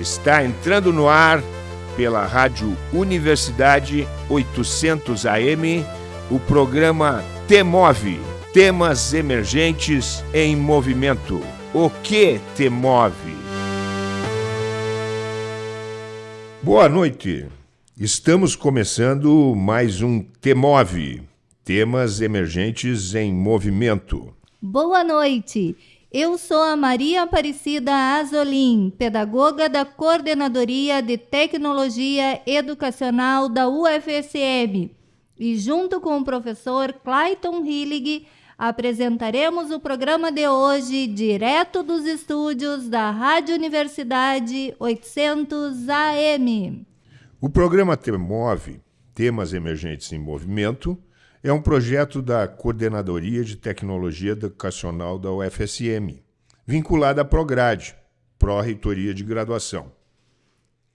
Está entrando no ar pela Rádio Universidade 800 AM o programa Temove Temas Emergentes em Movimento. O que te move? Boa noite. Estamos começando mais um Temove Temas Emergentes em Movimento. Boa noite. Eu sou a Maria Aparecida Azolim, pedagoga da Coordenadoria de Tecnologia Educacional da UFSM. E junto com o professor Clayton Hillig, apresentaremos o programa de hoje direto dos estúdios da Rádio Universidade 800 AM. O programa Temove, Temas Emergentes em Movimento, é um projeto da Coordenadoria de Tecnologia Educacional da UFSM, vinculada à Prograde, Pró-Reitoria de Graduação.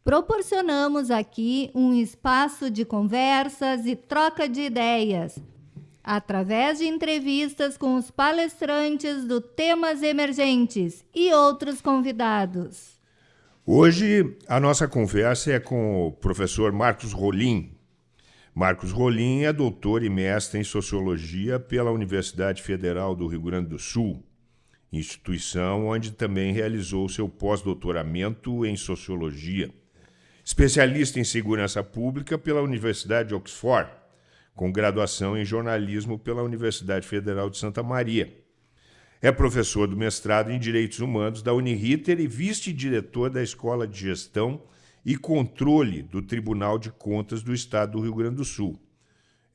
Proporcionamos aqui um espaço de conversas e troca de ideias, através de entrevistas com os palestrantes do Temas Emergentes e outros convidados. Hoje a nossa conversa é com o professor Marcos Rolim, Marcos Rolim é doutor e mestre em Sociologia pela Universidade Federal do Rio Grande do Sul, instituição onde também realizou seu pós-doutoramento em Sociologia. Especialista em Segurança Pública pela Universidade de Oxford, com graduação em Jornalismo pela Universidade Federal de Santa Maria. É professor do mestrado em Direitos Humanos da Uniriter e vice-diretor da Escola de Gestão e controle do Tribunal de Contas do Estado do Rio Grande do Sul.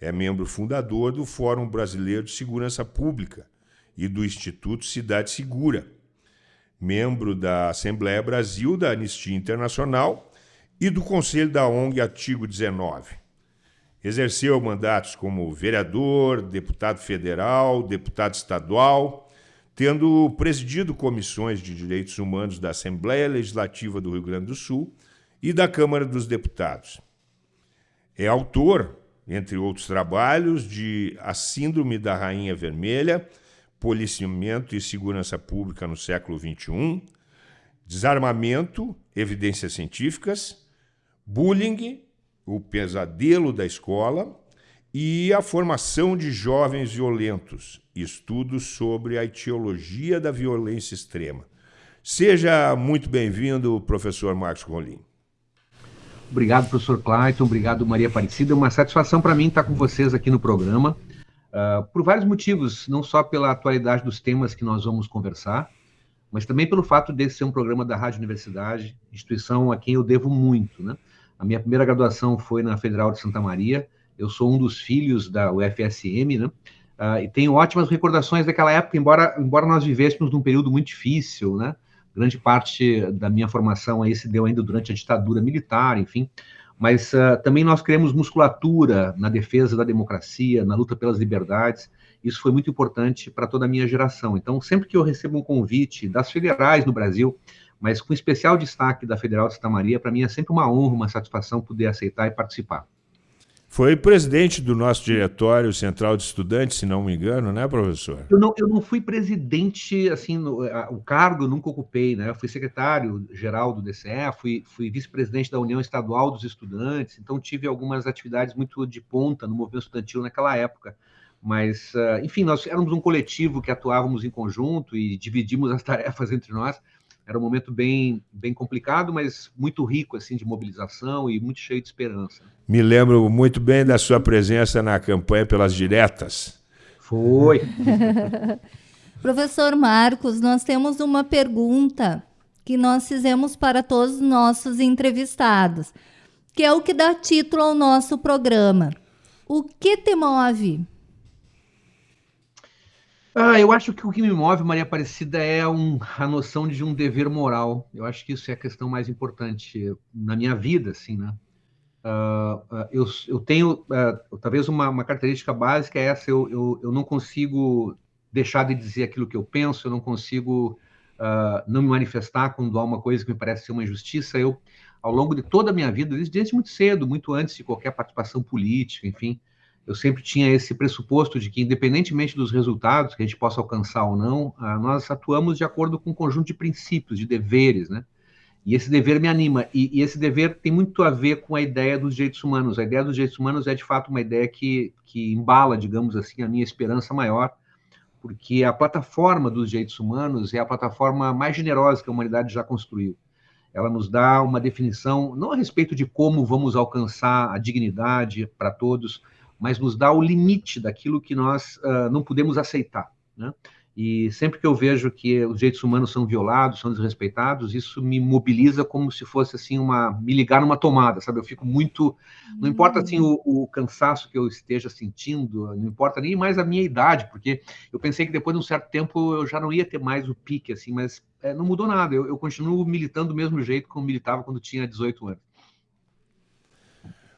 É membro fundador do Fórum Brasileiro de Segurança Pública e do Instituto Cidade Segura. Membro da Assembleia Brasil da Anistia Internacional e do Conselho da ONG Artigo 19. Exerceu mandatos como vereador, deputado federal, deputado estadual, tendo presidido comissões de direitos humanos da Assembleia Legislativa do Rio Grande do Sul e da Câmara dos Deputados. É autor, entre outros trabalhos, de A Síndrome da Rainha Vermelha, Policiamento e Segurança Pública no século XXI, Desarmamento, Evidências Científicas, Bullying, O Pesadelo da Escola e A Formação de Jovens Violentos, estudos sobre a etiologia da violência extrema. Seja muito bem-vindo, professor Marcos Rolim. Obrigado, professor Clayton. Obrigado, Maria Aparecida. É uma satisfação para mim estar com vocês aqui no programa, uh, por vários motivos, não só pela atualidade dos temas que nós vamos conversar, mas também pelo fato de ser um programa da Rádio Universidade, instituição a quem eu devo muito. Né? A minha primeira graduação foi na Federal de Santa Maria, eu sou um dos filhos da UFSM, né? Uh, e tenho ótimas recordações daquela época, embora, embora nós vivêssemos num período muito difícil, né? Grande parte da minha formação aí se deu ainda durante a ditadura militar, enfim, mas uh, também nós criamos musculatura na defesa da democracia, na luta pelas liberdades, isso foi muito importante para toda a minha geração. Então, sempre que eu recebo um convite das federais no Brasil, mas com especial destaque da Federal de Santa Maria, para mim é sempre uma honra, uma satisfação poder aceitar e participar. Foi presidente do nosso diretório central de estudantes, se não me engano, né, professor? Eu não, eu não fui presidente, assim, no, a, o cargo eu nunca ocupei, né? Eu fui secretário-geral do DCE, fui, fui vice-presidente da União Estadual dos Estudantes, então tive algumas atividades muito de ponta no movimento estudantil naquela época. Mas, uh, enfim, nós éramos um coletivo que atuávamos em conjunto e dividimos as tarefas entre nós era um momento bem, bem complicado, mas muito rico assim de mobilização e muito cheio de esperança. Me lembro muito bem da sua presença na campanha pelas diretas. Foi. Professor Marcos, nós temos uma pergunta que nós fizemos para todos os nossos entrevistados, que é o que dá título ao nosso programa. O que te move? Ah, eu acho que o que me move, Maria Aparecida, é um, a noção de um dever moral. Eu acho que isso é a questão mais importante na minha vida, assim, né? Uh, uh, eu, eu, tenho, uh, talvez uma, uma, característica básica é essa, eu, eu, eu, não consigo deixar de dizer aquilo que eu penso, eu não consigo não me manifestar quando há uma coisa que me parece ser uma injustiça. Eu, ao longo de toda a minha vida, desde, desde muito cedo, muito antes de qualquer participação política, enfim, eu sempre tinha esse pressuposto de que, independentemente dos resultados que a gente possa alcançar ou não, ah, nós atuamos de acordo com um conjunto de princípios, de deveres, né? E esse dever me anima. E, e, esse dever tem muito a ver com a ideia dos direitos humanos. A ideia dos direitos humanos é, de fato, uma ideia que, que embala, digamos assim, a minha esperança maior, porque a plataforma dos direitos humanos é a plataforma mais generosa que a humanidade já construiu. Ela nos dá uma definição, não a respeito de como vamos alcançar a dignidade para todos, mas nos dá o limite daquilo que nós uh, não podemos aceitar. Né? E sempre que eu vejo que os direitos humanos são violados, são desrespeitados, isso me mobiliza como se fosse assim uma me ligar numa tomada, sabe? Eu fico muito, não importa assim o, o, cansaço que eu esteja sentindo, não importa nem mais a minha idade, porque eu pensei que depois de um certo tempo eu já não ia ter mais o pique assim, mas é, não mudou nada. Eu, eu continuo militando do mesmo jeito como militava quando tinha 18 anos.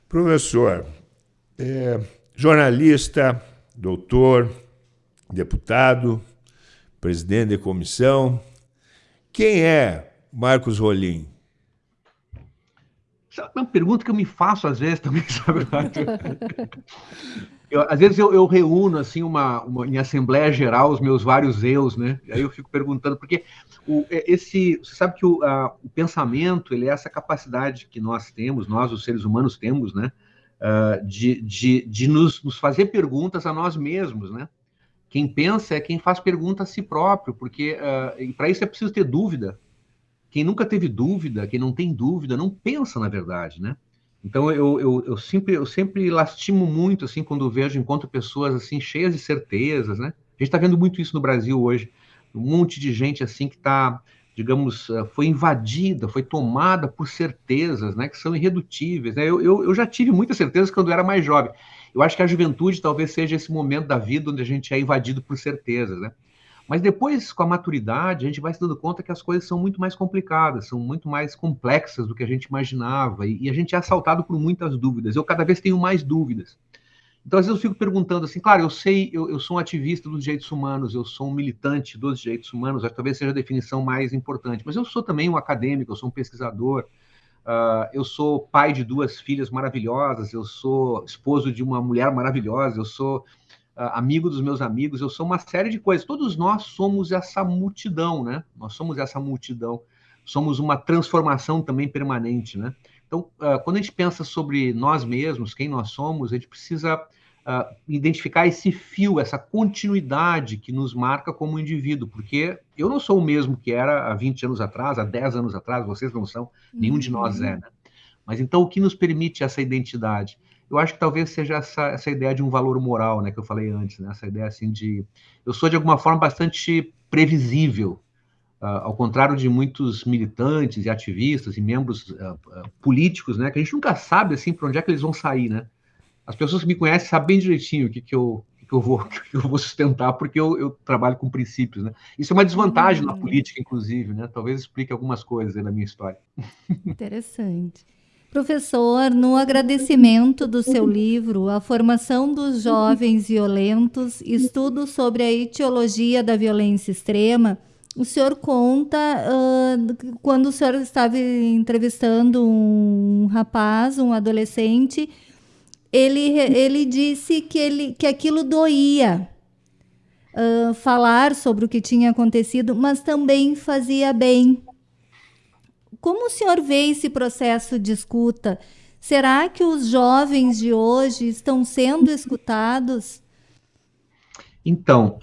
Professor, é, jornalista, doutor, deputado, presidente da comissão. Quem é Marcos Rolim? É uma pergunta que eu me faço às vezes também, sabe? Eu, às vezes eu, eu reúno assim uma, uma, em assembleia geral os meus vários eus, né? Aí eu fico perguntando porque o, é, esse, você sabe que o, a, o pensamento ele é essa capacidade que nós temos, nós os seres humanos temos, né? Uh, de, de, de nos, nos fazer perguntas a nós mesmos, né? Quem pensa é quem faz pergunta a si próprio, porque uh, para isso é preciso ter dúvida. Quem nunca teve dúvida, quem não tem dúvida, não pensa na verdade, né? Então eu, eu, eu sempre eu sempre lastimo muito assim quando vejo encontro pessoas assim cheias de certezas, né? A gente está vendo muito isso no Brasil hoje, um monte de gente assim que está, digamos, ah, foi invadida, foi tomada por certezas, né? Que são irredutíveis. Né? Eu, eu, eu já tive muitas certezas quando eu era mais jovem. Eu acho que a juventude talvez seja esse momento da vida onde a gente é invadido por certezas, né? Mas depois, com a maturidade, a gente vai se dando conta que as coisas são muito mais complicadas, são muito mais complexas do que a gente imaginava, e, e a gente é assaltado por muitas dúvidas. Eu cada vez tenho mais dúvidas. Então, às vezes eu fico perguntando assim, claro, eu sei, eu, eu, sou um ativista dos direitos humanos, eu sou um militante dos direitos humanos, talvez seja a definição mais importante, mas eu sou também um acadêmico, eu sou um pesquisador, Uh, eu sou pai de duas filhas maravilhosas, eu sou esposo de uma mulher maravilhosa, eu sou uh, amigo dos meus amigos, eu sou uma série de coisas. Todos nós somos essa multidão, né? Nós somos essa multidão. Somos uma transformação também permanente, né? Então, uh, quando a gente pensa sobre nós mesmos, quem nós somos, a gente precisa uh, identificar esse fio, essa continuidade que nos marca como indivíduo, porque eu não sou o mesmo que era há 20 anos atrás, há 10 anos atrás, vocês não são, nenhum uhum. de nós é, né? Mas então o que nos permite essa identidade? Eu acho que talvez seja essa, essa ideia de um valor moral, né, que eu falei antes, né? Essa ideia assim de eu sou de alguma forma bastante previsível, ao contrário de muitos militantes e ativistas e membros uh, uh, políticos, né, que a gente nunca sabe assim para onde é que eles vão sair, né? as pessoas que me conhecem sabem bem direitinho o que, que, eu, que, eu, vou, que eu vou sustentar, porque eu, eu, trabalho com princípios, né? Isso é uma desvantagem na uhum. política, inclusive, né? Talvez explique algumas coisas na minha história. Interessante. Professor, no agradecimento do seu livro, A Formação dos Jovens Violentos, Estudo sobre a Etiologia da Violência Extrema, o senhor conta uh, quando o senhor estava entrevistando um rapaz, um adolescente, ele, ele disse que, ele, que aquilo doía. Uh, falar sobre o que tinha acontecido, mas também fazia bem. Como o senhor vê esse processo de escuta? Será que os jovens de hoje estão sendo escutados? Então,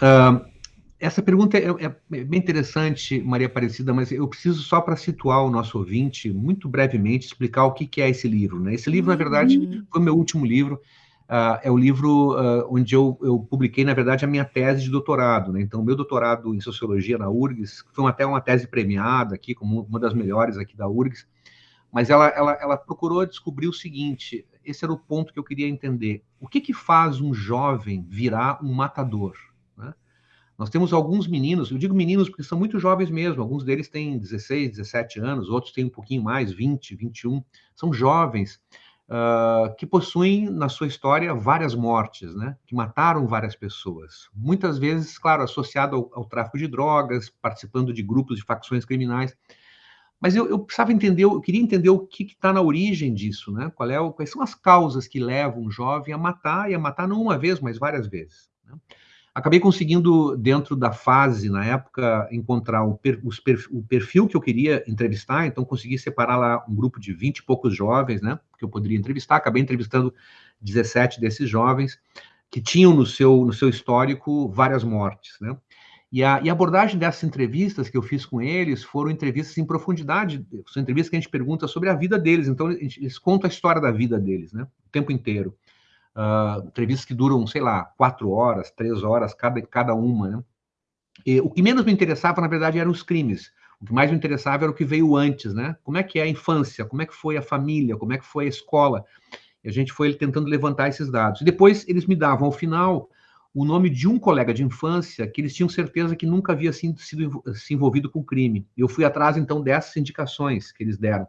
essa pergunta é, é, bem interessante, Maria Aparecida, mas eu preciso só para situar o nosso ouvinte, muito brevemente, explicar o que, que é esse livro. Né? Esse livro, uhum. na verdade, foi meu último livro. Uh, é o livro uh, onde eu, eu, publiquei, na verdade, a minha tese de doutorado. Né? Então, meu doutorado em sociologia na URGS, foi até uma tese premiada aqui, como uma das melhores aqui da URGS, mas ela, ela, ela procurou descobrir o seguinte: esse era o ponto que eu queria entender. O que, que faz um jovem virar um matador? Nós temos alguns meninos, eu digo meninos porque são muito jovens mesmo, alguns deles têm 16, 17 anos, outros têm um pouquinho mais, 20, 21, são jovens uh, que possuem na sua história várias mortes, né? que mataram várias pessoas. Muitas vezes, claro, associado ao, ao tráfico de drogas, participando de grupos de facções criminais. Mas eu, eu precisava entender, eu queria entender o que está na origem disso, né? Qual é o, quais são as causas que levam um jovem a matar, e a matar não uma vez, mas várias vezes. Né? Acabei conseguindo, dentro da fase, na época, encontrar o, per, o, perfil que eu queria entrevistar, então consegui separar lá um grupo de 20 e poucos jovens, né, que eu poderia entrevistar, acabei entrevistando 17 desses jovens, que tinham no seu, no seu histórico várias mortes, né, e a, e a, abordagem dessas entrevistas que eu fiz com eles foram entrevistas em profundidade, são entrevistas que a gente pergunta sobre a vida deles, então eles contam a história da vida deles, né, o tempo inteiro uh, entrevistas que duram, sei lá, quatro horas, três horas, cada, cada uma, né? E o que menos me interessava, na verdade, eram os crimes. O que mais me interessava era o que veio antes, né? Como é que é a infância, como é que foi a família, como é que foi a escola. E a gente foi tentando levantar esses dados. E depois eles me davam, ao final, o nome de um colega de infância que eles tinham certeza que nunca havia sido, sido se envolvido com crime. Eu fui atrás, então, dessas indicações que eles deram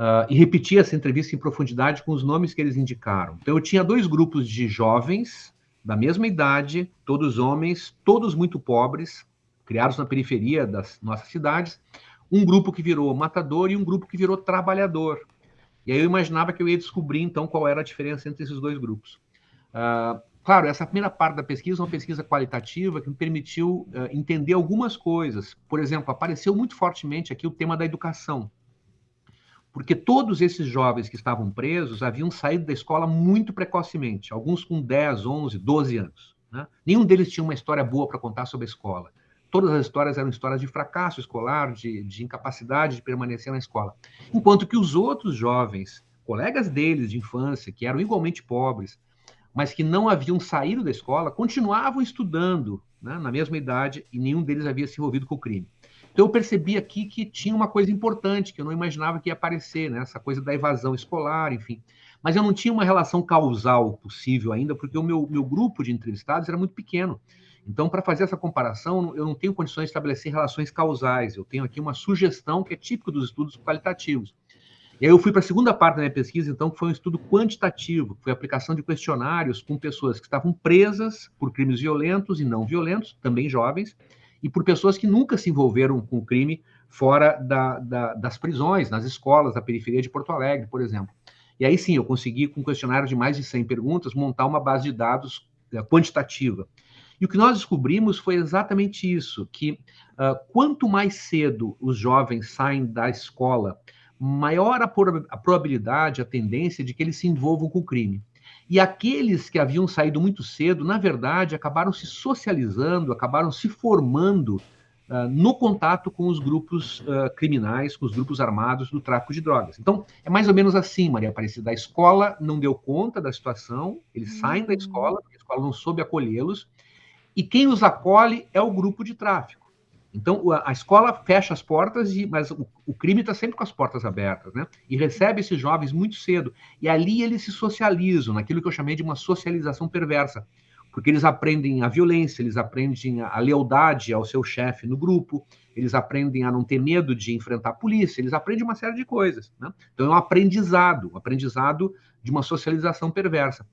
uh, e repetir essa entrevista em profundidade com os nomes que eles indicaram. Então, eu tinha dois grupos de jovens da mesma idade, todos homens, todos muito pobres, criados na periferia das nossas cidades, um grupo que virou matador e um grupo que virou trabalhador. E aí eu imaginava que eu ia descobrir, então, qual era a diferença entre esses dois grupos. Uh, claro, essa primeira parte da pesquisa é uma pesquisa qualitativa que me permitiu uh, entender algumas coisas. Por exemplo, apareceu muito fortemente aqui o tema da educação porque todos esses jovens que estavam presos haviam saído da escola muito precocemente, alguns com 10, 11, 12 anos. Né? Nenhum deles tinha uma história boa para contar sobre a escola. Todas as histórias eram histórias de fracasso escolar, de, de incapacidade de permanecer na escola. Enquanto que os outros jovens, colegas deles de infância, que eram igualmente pobres, mas que não haviam saído da escola, continuavam estudando né, na mesma idade e nenhum deles havia se envolvido com o crime. Então eu percebi aqui que tinha uma coisa importante que eu não imaginava que ia aparecer, né? Essa coisa da evasão escolar, enfim. Mas eu não tinha uma relação causal possível ainda, porque o meu, meu grupo de entrevistados era muito pequeno. Então, para fazer essa comparação, eu não tenho condições de estabelecer relações causais. Eu tenho aqui uma sugestão que é típica dos estudos qualitativos. E aí eu fui para a segunda parte da minha pesquisa, então, que foi um estudo quantitativo, que foi a aplicação de questionários com pessoas que estavam presas por crimes violentos e não violentos, também jovens, e por pessoas que nunca se envolveram com o crime fora da, da, das prisões, nas escolas da periferia de Porto Alegre, por exemplo. E aí sim, eu consegui, com um questionário de mais de 100 perguntas, montar uma base de dados uh, quantitativa. E o que nós descobrimos foi exatamente isso, que uh, quanto mais cedo os jovens saem da escola, maior a, a probabilidade, a tendência de que eles se envolvam com o crime. E aqueles que haviam saído muito cedo, na verdade, acabaram se socializando, acabaram se formando uh, no contato com os grupos uh, criminais, com os grupos armados do tráfico de drogas. Então, é mais ou menos assim, Maria Aparecida. A escola não deu conta da situação, eles uhum. saem da escola, a escola não soube acolhê-los, e quem os acolhe é o grupo de tráfico. Então, a escola fecha as portas, e, mas o, o crime está sempre com as portas abertas, né? E recebe esses jovens muito cedo. E ali eles se socializam, naquilo que eu chamei de uma socialização perversa. Porque eles aprendem a violência, eles aprendem a lealdade ao seu chefe no grupo, eles aprendem a não ter medo de enfrentar a polícia, eles aprendem uma série de coisas. Né? Então, é um aprendizado, um aprendizado de uma socialização perversa.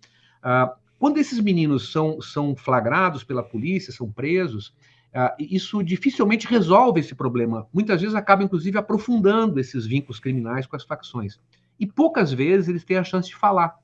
Uh, quando esses meninos são, são flagrados pela polícia, são presos, isso dificilmente resolve esse problema. Muitas vezes acaba, inclusive, aprofundando esses vínculos criminais com as facções. E poucas vezes eles têm a chance de falar.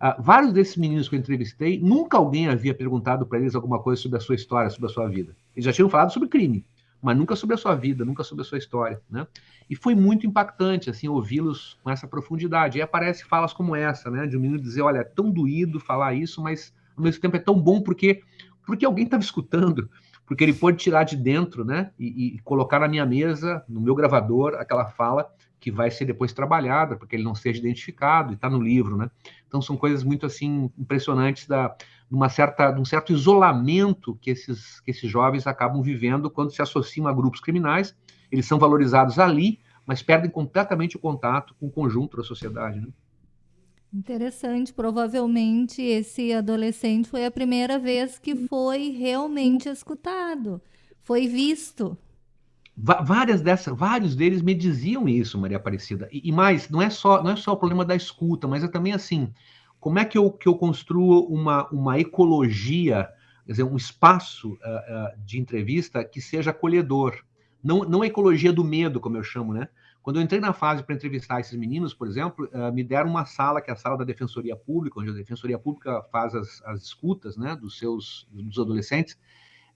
Uh, vários desses meninos que eu entrevistei, nunca alguém havia perguntado para eles alguma coisa sobre a sua história, sobre a sua vida. Eles já tinham falado sobre crime, mas nunca sobre a sua vida, nunca sobre a sua história. Né? E foi muito impactante assim ouvi-los com essa profundidade. E aparece falas como essa, né, de um menino dizer, olha, é tão doído falar isso, mas ao mesmo tempo é tão bom porque porque alguém estava escutando porque ele pôde tirar de dentro, né, e, e, colocar na minha mesa, no meu gravador, aquela fala que vai ser depois trabalhada, porque ele não seja identificado, e está no livro, né? Então são coisas muito assim impressionantes da uma certa, de um certo isolamento que esses, que esses jovens acabam vivendo quando se associam a grupos criminais. Eles são valorizados ali, mas perdem completamente o contato com o conjunto da sociedade. Né? Interessante. Provavelmente esse adolescente foi a primeira vez que foi realmente escutado, foi visto. Várias dessas, vários deles me diziam isso, Maria Aparecida. E, e, mais, não é só não é só o problema da escuta, mas é também assim, como é que eu, que eu construo uma, uma ecologia, quer dizer, um espaço uh, uh, de entrevista que seja acolhedor. Não, não a ecologia do medo, como eu chamo, né? Quando eu entrei na fase para entrevistar esses meninos, por exemplo, uh, me deram uma sala, que é a sala da Defensoria Pública, onde a Defensoria Pública faz as, as escutas né, dos seus dos adolescentes.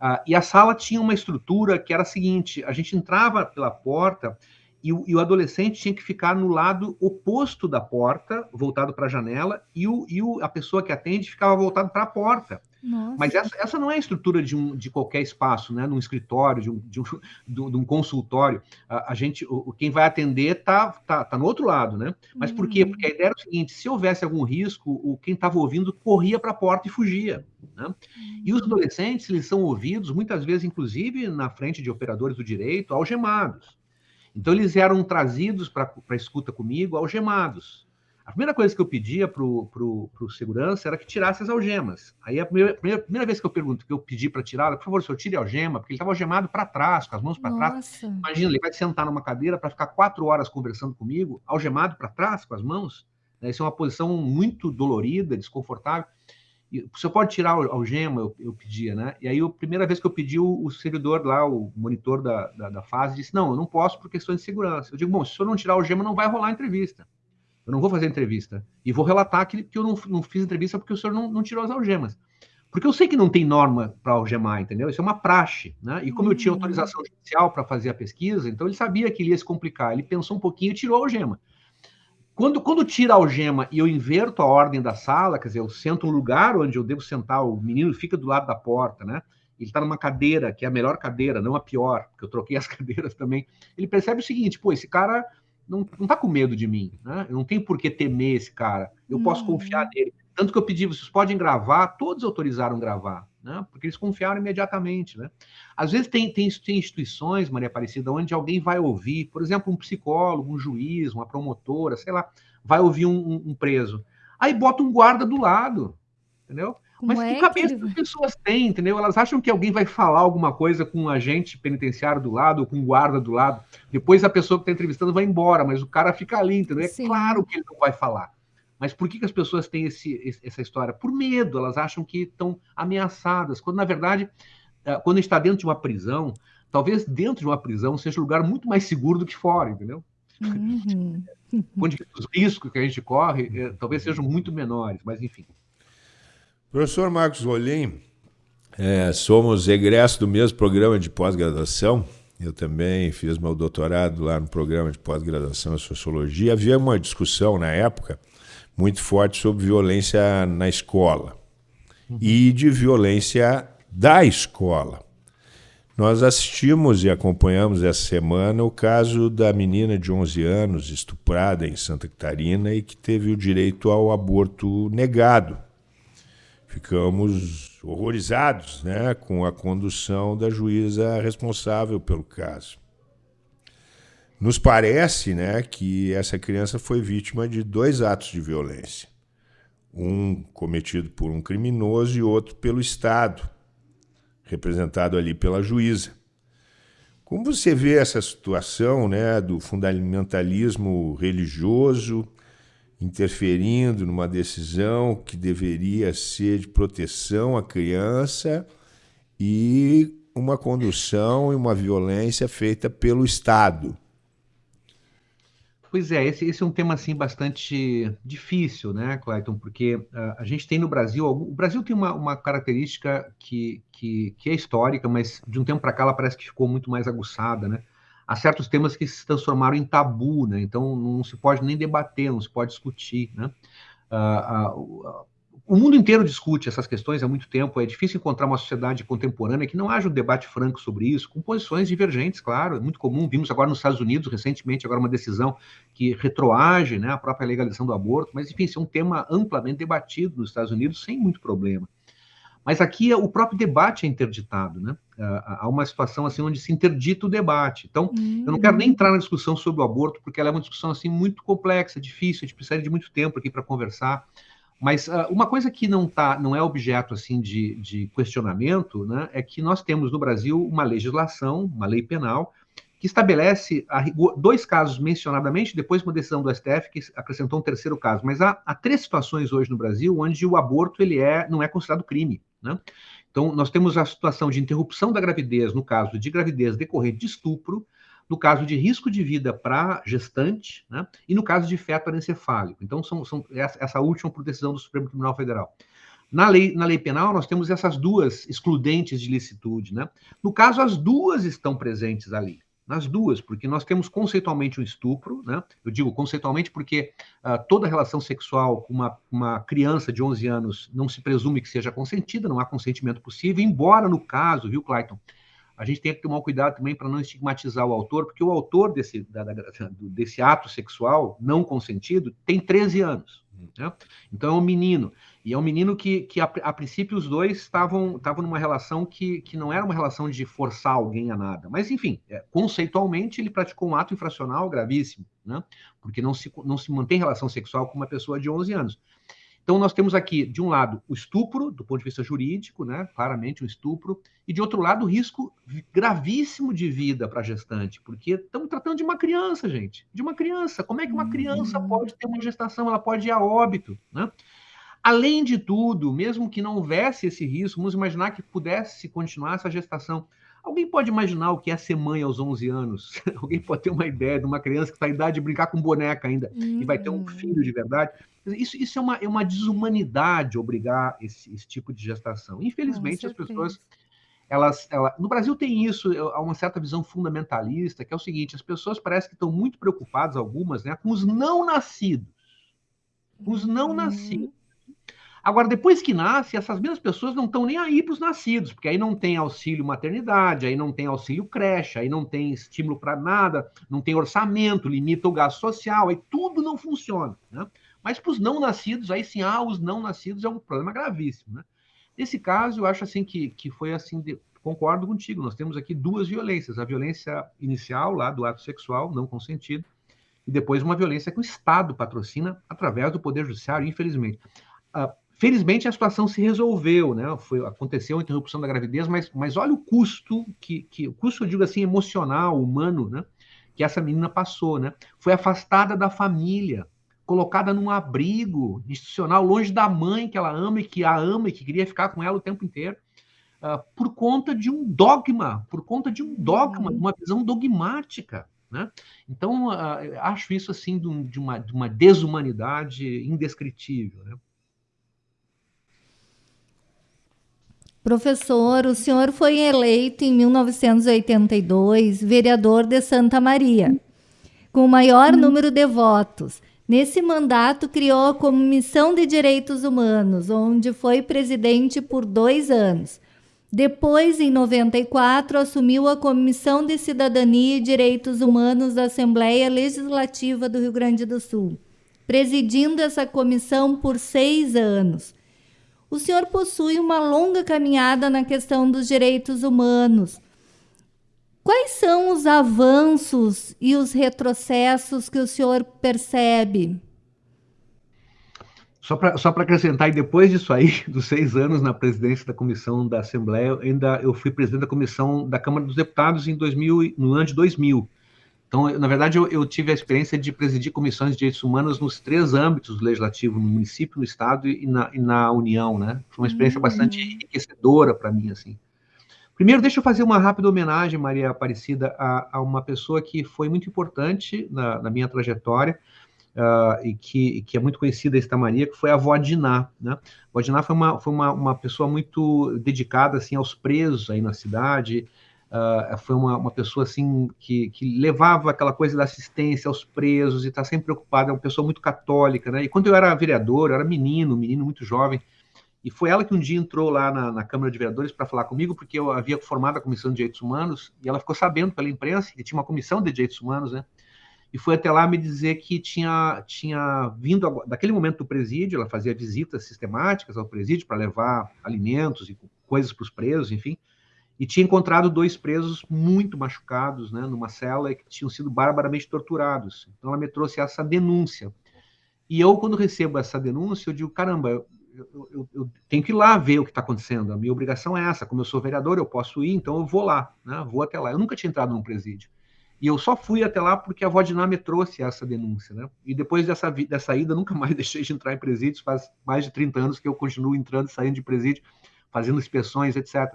Uh, e a sala tinha uma estrutura que era a seguinte: a gente entrava pela porta e o, e o adolescente tinha que ficar no lado oposto da porta, voltado para a janela, e, o, e o, a pessoa que atende ficava voltado para a porta. Nossa. Mas essa, essa não é a estrutura de, um, de qualquer espaço, né? Num escritório, de um, de um, de um consultório. A, a, gente, o, quem vai atender tá, tá, tá no outro lado, né? Mas por quê? Porque a ideia era o seguinte: se houvesse algum risco, o, quem estava ouvindo corria para a porta e fugia. Né? E os adolescentes, eles são ouvidos, muitas vezes, inclusive, na frente de operadores do direito, algemados. Então, eles eram trazidos para a escuta comigo, algemados. A primeira coisa que eu pedia para o segurança era que tirasse as algemas. Aí a primeira, primeira, primeira vez que eu pergunto, que eu pedi para tirar, por favor, senhor, tire a algema, porque ele estava algemado para trás, com as mãos para trás. Imagina, ele vai sentar numa cadeira para ficar quatro horas conversando comigo, algemado para trás, com as mãos. Né? Isso é uma posição muito dolorida, desconfortável. E, o senhor pode tirar a algema, eu, eu, pedia, né? E aí, a primeira vez que eu pedi, o, o servidor lá, o monitor da, da, da fase, disse: Não, eu não posso por questões de segurança. Eu digo: Bom, se o senhor não tirar a algema, não vai rolar a entrevista. Eu não vou fazer entrevista. E vou relatar que, que eu não, não fiz entrevista porque o senhor não, não tirou as algemas. Porque eu sei que não tem norma para algemar, entendeu? Isso é uma praxe, né? E como eu tinha uhum. autorização judicial para fazer a pesquisa, então ele sabia que ele ia se complicar. Ele pensou um pouquinho e tirou a algema. Quando, quando tira a algema e eu inverto a ordem da sala, quer dizer, eu sento um lugar onde eu devo sentar, o menino fica do lado da porta, né? Ele está numa cadeira, que é a melhor cadeira, não a pior, porque eu troquei as cadeiras também. Ele percebe o seguinte: pô, esse cara não, não tá com medo de mim, né? Eu não tenho por que temer esse cara. Eu posso uhum. confiar nele. Tanto que eu pedi, vocês podem gravar, todos autorizaram gravar, né? Porque eles confiaram imediatamente, né? Às vezes tem, tem, tem instituições, Maria Aparecida, onde alguém vai ouvir, por exemplo, um psicólogo, um juiz, uma promotora, sei lá, vai ouvir um, um, um preso. Aí bota um guarda do lado, entendeu? Como Mas é que cabeça que as pessoas têm, entendeu? Elas acham que alguém vai falar alguma coisa com um agente penitenciário do lado ou com um guarda do lado. Depois a pessoa que está entrevistando vai embora, mas o cara fica ali, entendeu? É Sim. claro que ele não vai falar. Mas por que, que as pessoas têm esse, essa história? Por medo, elas acham que estão ameaçadas, quando na verdade, eh, quando está dentro de uma prisão, talvez dentro de uma prisão seja um lugar muito mais seguro do que fora, entendeu? Uhum. Onde os riscos que a gente corre eh, talvez sejam muito menores, mas enfim. Professor Marcos Rolim, é, somos egressos do mesmo programa de pós-graduação. Eu também fiz meu doutorado lá no programa de pós-graduação em Sociologia. Havia uma discussão na época muito forte sobre violência na escola e de violência da escola. Nós assistimos e acompanhamos essa semana o caso da menina de 11 anos estuprada em Santa Catarina e que teve o direito ao aborto negado ficamos horrorizados né, com a condução da juíza responsável pelo caso. Nos parece né, que essa criança foi vítima de dois atos de violência. Um cometido por um criminoso e outro pelo Estado, representado ali pela juíza. Como você vê essa situação né, do fundamentalismo religioso interferindo numa decisão que deveria ser de proteção à criança e uma condução e uma violência feita pelo Estado. Pois é, esse, esse, é um tema assim bastante difícil, né, Clayton? Porque uh, a gente tem no Brasil, o Brasil tem uma, uma característica que, que, que, é histórica, mas de um tempo para cá ela parece que ficou muito mais aguçada, né? Há certos temas que se transformaram em tabu, né? Então não se pode nem debater, não se pode discutir, né? Uh, uh, o mundo inteiro discute essas questões há muito tempo. É difícil encontrar uma sociedade contemporânea que não haja um debate franco sobre isso, com posições divergentes, claro. É muito comum. Vimos agora nos Estados Unidos, recentemente, agora uma decisão que retroage né, a própria legalização do aborto. Mas, enfim, isso é um tema amplamente debatido nos Estados Unidos, sem muito problema. Mas aqui o próprio debate é interditado, né? Há uma situação assim onde se interdita o debate. Então, uhum. eu não quero nem entrar na discussão sobre o aborto, porque ela é uma discussão assim muito complexa, difícil, a gente precisaria de muito tempo aqui para conversar. Mas uh, uma coisa que não tá, não é objeto assim de, de questionamento, né, é que nós temos no Brasil uma legislação, uma lei penal, que estabelece dois casos mencionadamente, depois uma decisão do STF que acrescentou um terceiro caso. Mas há, há, três situações hoje no Brasil onde o aborto ele é, não é considerado crime. Né? Então, nós temos a situação de interrupção da gravidez, no caso de gravidez decorrente de estupro, no caso de risco de vida para gestante, né, e no caso de feto anencefálico. Então, são, são essa, essa última por decisão do Supremo Tribunal Federal. Na lei, na lei penal, nós temos essas duas excludentes de licitude. Né? No caso, as duas estão presentes ali. Nas duas, porque nós temos conceitualmente um estupro, né? Eu digo conceitualmente porque uh, toda relação sexual com uma, uma criança de 11 anos não se presume que seja consentida, não há consentimento possível, embora no caso, viu, Clayton, a gente tem que tomar cuidado também para não estigmatizar o autor, porque o autor desse, da, da, desse ato sexual não consentido tem 13 anos. Né? Então é um menino. E é um menino que, que a, a princípio, os dois estavam numa relação que, que não era uma relação de forçar alguém a nada. Mas, enfim, é, conceitualmente, ele praticou um ato infracional gravíssimo, né? porque não se, não se mantém relação sexual com uma pessoa de 11 anos. Então, nós temos aqui, de um lado, o estupro, do ponto de vista jurídico, né? claramente um estupro, e de outro lado, o risco gravíssimo de vida para a gestante, porque estamos tratando de uma criança, gente, de uma criança. Como é que uma criança uhum. pode ter uma gestação? Ela pode ir a óbito, né? Além de tudo, mesmo que não houvesse esse risco, vamos imaginar que pudesse continuar essa gestação. Alguém pode imaginar o que é ser mãe aos 11 anos? Alguém pode ter uma ideia de uma criança que está em idade de brincar com boneca ainda uhum. e vai ter um uhum. filho de verdade? Isso, isso é, uma, é uma desumanidade obrigar esse, esse tipo de gestação. Infelizmente, as pessoas. Elas, ela, no Brasil tem isso, há uma certa visão fundamentalista, que é o seguinte: as pessoas parecem que estão muito preocupadas, algumas, né, com os não nascidos. Com os não nascidos. Agora, depois que nasce, essas mesmas pessoas não estão nem aí para os nascidos, porque aí não tem auxílio maternidade, aí não tem auxílio creche, aí não tem estímulo para nada, não tem orçamento, limita o gasto social, aí tudo não funciona. Né? Mas para os não nascidos, aí sim, ah, os não nascidos é um problema gravíssimo. Né? Nesse caso, eu acho assim que, que foi assim, de, concordo contigo, nós temos aqui duas violências, a violência inicial lá do ato sexual não consentido, e depois uma violência que o Estado patrocina através do Poder Judiciário, infelizmente. Uh, Felizmente a situação se resolveu, né? Foi, aconteceu a interrupção da gravidez, mas, mas olha o custo que, que o custo, eu digo assim, emocional, humano, né? Que essa menina passou, né? Foi afastada da família, colocada num abrigo institucional, longe da mãe que ela ama e que a ama e que queria ficar com ela o tempo inteiro, uh, por conta de um dogma, por conta de um dogma, uhum. uma visão dogmática. Né? Então, uh, acho isso assim de, um, de, uma, de uma desumanidade indescritível. Né? Professor, o senhor foi eleito em 1982 vereador de Santa Maria, com o maior hum. número de votos. Nesse mandato, criou a Comissão de Direitos Humanos, onde foi presidente por dois anos. Depois, em 94, assumiu a Comissão de Cidadania e Direitos Humanos da Assembleia Legislativa do Rio Grande do Sul, presidindo essa comissão por seis anos o senhor possui uma longa caminhada na questão dos direitos humanos. Quais são os avanços e os retrocessos que o senhor percebe? Só para só acrescentar, e depois disso aí, dos seis anos na presidência da comissão da Assembleia, ainda eu fui presidente da comissão da Câmara dos Deputados em 2000, no ano de 2000. Então, na verdade, eu, eu, tive a experiência de presidir comissões de direitos humanos nos três âmbitos legislativos, no município, no estado e na, e na União, né? Foi uma experiência uhum. bastante enriquecedora para mim, assim. Primeiro, deixa eu fazer uma rápida homenagem, Maria Aparecida, a, a uma pessoa que foi muito importante na, na minha trajetória uh, e que, que, é muito conhecida, esta Maria, que foi a avó Diná, né? A avó Diná foi, uma, foi uma, uma pessoa muito dedicada, assim, aos presos aí na cidade, Uh, foi uma, uma, pessoa assim que, que, levava aquela coisa da assistência aos presos e está sempre preocupada, é uma pessoa muito católica, né? E quando eu era vereador, eu era menino, menino muito jovem, e foi ela que um dia entrou lá na, na Câmara de Vereadores para falar comigo, porque eu havia formado a Comissão de Direitos Humanos, e ela ficou sabendo pela imprensa que tinha uma Comissão de Direitos Humanos, né? E foi até lá me dizer que tinha, tinha vindo, daquele momento do presídio, ela fazia visitas sistemáticas ao presídio para levar alimentos e coisas para os presos, enfim, e tinha encontrado dois presos muito machucados, né, numa cela que tinham sido barbaramente torturados. Então ela me trouxe essa denúncia. E eu, quando recebo essa denúncia, eu digo, caramba, eu, eu, eu tenho que ir lá ver o que está acontecendo. A minha obrigação é essa. Como eu sou vereador, eu posso ir, então eu vou lá, né, vou até lá. Eu nunca tinha entrado num presídio. E eu só fui até lá porque a Vodina me trouxe essa denúncia, né? E depois dessa, dessa ida, nunca mais deixei de entrar em presídios. Faz mais de 30 anos que eu continuo entrando e saindo de presídio, fazendo inspeções, etc.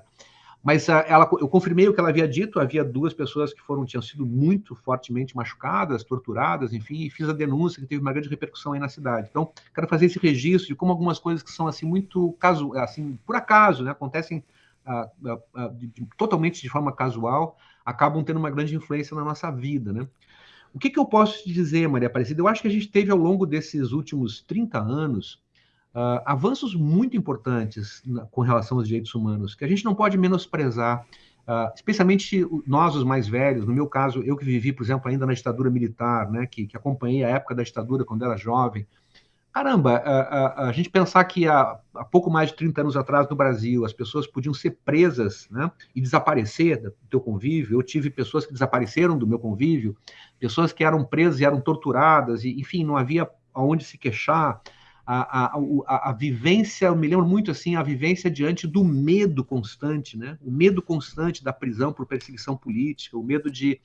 Mas ela, eu confirmei o que ela havia dito. Havia duas pessoas que foram tinham sido muito fortemente machucadas, torturadas, enfim, e fiz a denúncia que teve uma grande repercussão aí na cidade. Então, quero fazer esse registro de como algumas coisas que são assim muito caso, assim por acaso, né, acontecem uh, uh, de, de, totalmente de forma casual, acabam tendo uma grande influência na nossa vida, né? O que, que eu posso te dizer, Maria Aparecida? Eu acho que a gente teve ao longo desses últimos 30 anos uh, avanços muito importantes na, com relação aos direitos humanos, que a gente não pode menosprezar, uh, especialmente nós, os mais velhos. No meu caso, eu que vivi, por exemplo, ainda na ditadura militar, né, que, que acompanhei a época da ditadura quando era jovem. Caramba, a, a, a gente pensar que há, há, pouco mais de 30 anos atrás no Brasil as pessoas podiam ser presas né, e desaparecer do teu convívio. Eu tive pessoas que desapareceram do meu convívio, pessoas que eram presas e eram torturadas, e enfim, não havia aonde se queixar a, a, a, vivência, eu me lembro muito assim, a vivência diante do medo constante, né? O medo constante da prisão por perseguição política, o medo de,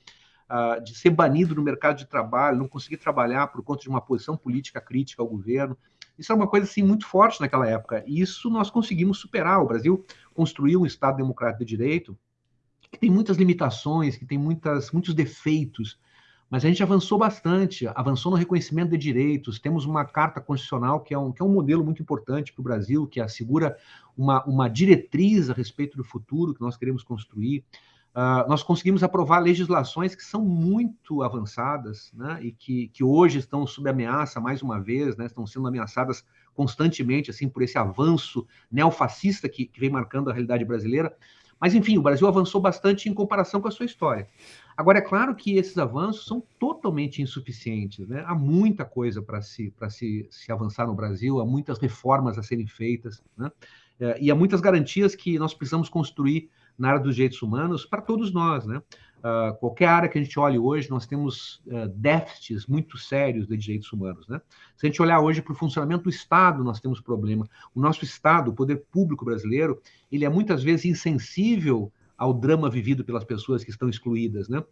uh, de ser banido no mercado de trabalho, não conseguir trabalhar por conta de uma posição política crítica ao governo. Isso é uma coisa assim muito forte naquela época. E isso nós conseguimos superar. O Brasil construiu um Estado democrático de direito que tem muitas limitações, que tem muitas, muitos defeitos, mas a gente avançou bastante, avançou no reconhecimento de direitos, temos uma carta constitucional que é um, que é um modelo muito importante para o Brasil, que assegura uma, uma diretriz a respeito do futuro que nós queremos construir. Uh, nós conseguimos aprovar legislações que são muito avançadas né, e que, que hoje estão sob ameaça mais uma vez, né, estão sendo ameaçadas constantemente assim por esse avanço neofascista que, que vem marcando a realidade brasileira. Mas, enfim, o Brasil avançou bastante em comparação com a sua história. Agora, é claro que esses avanços são totalmente insuficientes. Né? Há muita coisa para se, se, se avançar no Brasil, há muitas reformas a serem feitas, né? É, e há muitas garantias que nós precisamos construir na área dos direitos humanos para todos nós. Né? Uh, qualquer área que a gente olhe hoje, nós temos uh, déficits muito sérios de direitos humanos. Né? Se a gente olhar hoje para o funcionamento do Estado, nós temos problema. O nosso Estado, o poder público brasileiro, ele é muitas vezes insensível ao drama vivido pelas pessoas que estão excluídas. Né? Uh,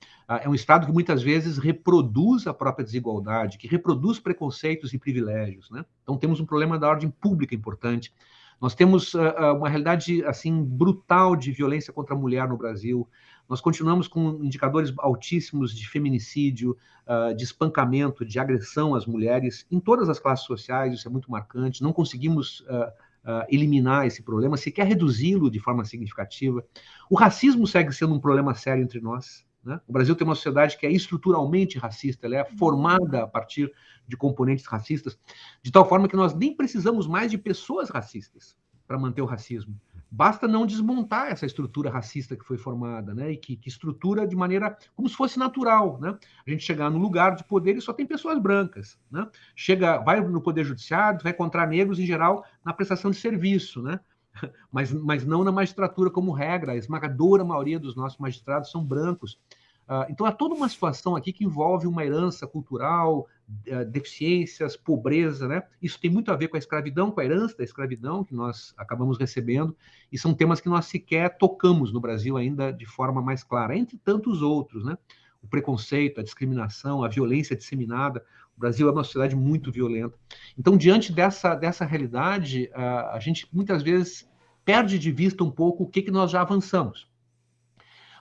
é um Estado que muitas vezes reproduz a própria desigualdade, que reproduz preconceitos e privilégios. Né? Então temos um problema da ordem pública importante. Nós temos uma realidade assim brutal de violência contra a mulher no Brasil. Nós continuamos com indicadores altíssimos de feminicídio, uh, de espancamento, de agressão às mulheres em todas as classes sociais, isso é muito marcante. Não conseguimos uh, uh, eliminar esse problema, sequer reduzi-lo de forma significativa. O racismo segue sendo um problema sério entre nós. Né? O Brasil tem uma sociedade que é estruturalmente racista, ela é formada a partir de componentes racistas, de tal forma que nós nem precisamos mais de pessoas racistas para manter o racismo. Basta não desmontar essa estrutura racista que foi formada, né? E que, que, estrutura de maneira como se fosse natural, né? A gente chegar no lugar de poder e só tem pessoas brancas, né? Chega, vai no poder judiciário, vai encontrar negros em geral na prestação de serviço, né? Mas, mas não na magistratura como regra. A esmagadora maioria dos nossos magistrados são brancos. Uh, então, há toda uma situação aqui que envolve uma herança cultural, deficiências, pobreza, né? Isso tem muito a ver com a escravidão, com a herança da escravidão que nós acabamos recebendo, e são temas que nós sequer tocamos no Brasil ainda de forma mais clara, entre tantos outros, né? O preconceito, a discriminação, a violência disseminada. O Brasil é uma sociedade muito violenta. Então, diante dessa, dessa realidade, uh, a gente muitas vezes perde de vista um pouco o que, que nós já avançamos.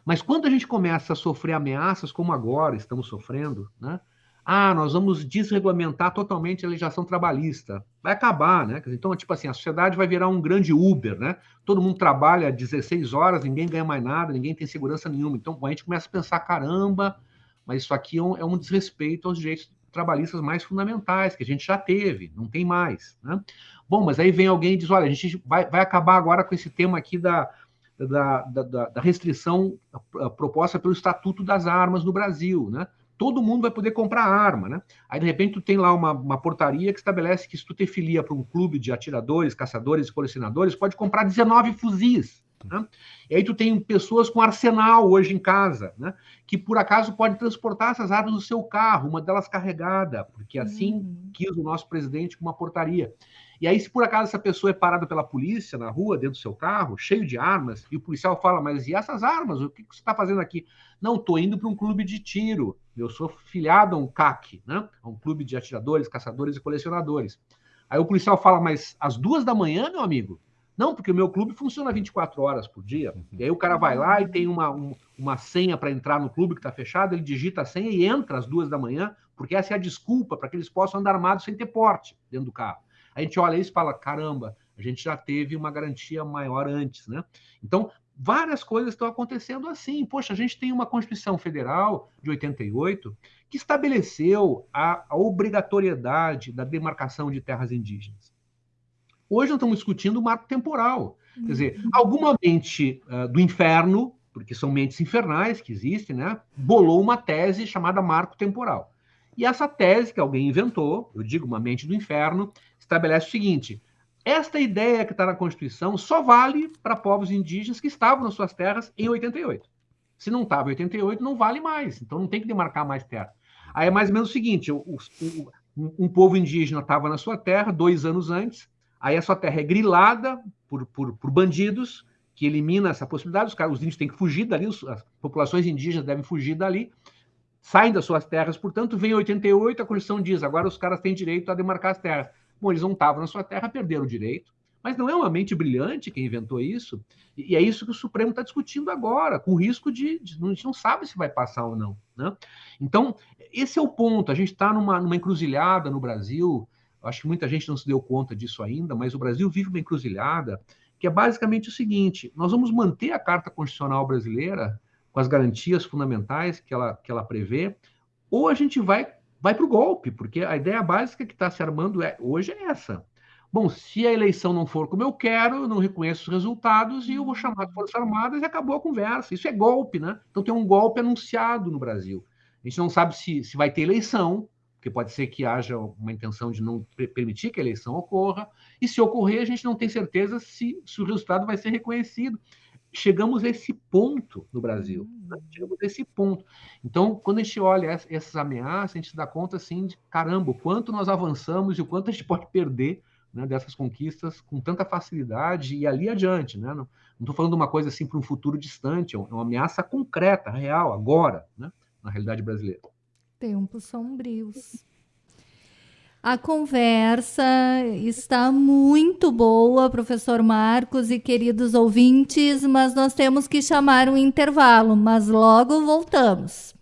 Mas quando a gente começa a sofrer ameaças, como agora estamos sofrendo, né? Ah, nós vamos desregulamentar totalmente a legislação trabalhista. Vai acabar, né? Então, tipo assim, a sociedade vai virar um grande Uber, né? Todo mundo trabalha 16 horas, ninguém ganha mais nada, ninguém tem segurança nenhuma. Então, a gente começa a pensar, caramba, mas isso aqui é um, é um desrespeito aos direitos trabalhistas mais fundamentais, que a gente já teve, não tem mais, né? Bom, mas aí vem alguém e diz, olha, a gente vai, vai acabar agora com esse tema aqui da, da, da, da restrição proposta pelo Estatuto das Armas no Brasil, né? Todo mundo vai poder comprar arma, né? Aí, de repente, tu tem lá uma, uma portaria que estabelece que se tu te filia para um clube de atiradores, caçadores e colecionadores, pode comprar 19 fuzis. Né? E aí tu tem pessoas com arsenal hoje em casa, né? que por acaso pode transportar essas armas no seu carro, uma delas carregada, porque assim uhum. quis o nosso presidente com uma portaria. E aí, se por acaso essa pessoa é parada pela polícia na rua, dentro do seu carro, cheio de armas, e o policial fala, mas e essas armas? O que, você está fazendo aqui? Não, estou indo para um clube de tiro. Eu sou filiado a um CAC, né? a um clube de atiradores, caçadores e colecionadores. Aí o policial fala, mas às duas da manhã, meu amigo? Não, porque o meu clube funciona 24 horas por dia. Uhum. E aí o cara vai lá e tem uma, um, uma senha para entrar no clube que está fechado, ele digita a senha e entra às duas da manhã, porque essa é a desculpa para que eles possam andar armados sem ter porte dentro do carro. A gente olha isso e fala: caramba, a gente já teve uma garantia maior antes, né? Então, várias coisas estão acontecendo assim. Poxa, a gente tem uma Constituição Federal de 88 que estabeleceu a, a obrigatoriedade da demarcação de terras indígenas. Hoje nós estamos discutindo o marco temporal. Quer dizer, uhum. alguma mente uh, do inferno, porque são mentes infernais que existem, né, bolou uma tese chamada marco temporal. E essa tese que alguém inventou, eu digo uma mente do inferno, estabelece o seguinte: esta ideia que está na Constituição só vale para povos indígenas que estavam nas suas terras em 88. Se não estava em 88, não vale mais. Então não tem que demarcar mais terra. Aí é mais ou menos o seguinte: o, o, um povo indígena estava na sua terra dois anos antes, aí a sua terra é grilada por, por, por bandidos, que elimina essa possibilidade, os, caras, os índios têm que fugir dali, as populações indígenas devem fugir dali, saem das suas terras, portanto, vem 88, a Constituição diz, agora os caras têm direito a demarcar as terras. Bom, eles não estavam na sua terra, perderam o direito. Mas não é uma mente brilhante quem inventou isso. E é isso que o Supremo está discutindo agora, com risco de, de, A gente não sabe se vai passar ou não. Né? Então, esse é o ponto. A gente está numa, numa encruzilhada no Brasil. Acho que muita gente não se deu conta disso ainda, mas o Brasil vive uma encruzilhada que é basicamente o seguinte: nós vamos manter a Carta Constitucional brasileira com as garantias fundamentais que ela, que ela prevê, ou a gente vai vai para o golpe, porque a ideia básica que está se armando é, hoje é essa. Bom, se a eleição não for como eu quero, eu não reconheço os resultados e eu vou chamar as Forças Armadas e acabou a conversa. Isso é golpe, né? Então tem um golpe anunciado no Brasil. A gente não sabe se, se vai ter eleição, porque pode ser que haja uma intenção de não permitir que a eleição ocorra, e se ocorrer, a gente não tem certeza se, se o resultado vai ser reconhecido chegamos a esse ponto no Brasil. Né? Hum. Chegamos a esse ponto. Então, quando a gente olha essas ameaças, a gente se dá conta assim de caramba, o quanto nós avançamos e o quanto a gente pode perder né, dessas conquistas com tanta facilidade e ali adiante. Né? Não estou falando de uma coisa assim para um futuro distante, é, é uma ameaça concreta, real, agora, né, na realidade brasileira. Tempos sombrios. A conversa está muito boa, professor Marcos e queridos ouvintes, mas nós temos que chamar um intervalo, mas logo voltamos.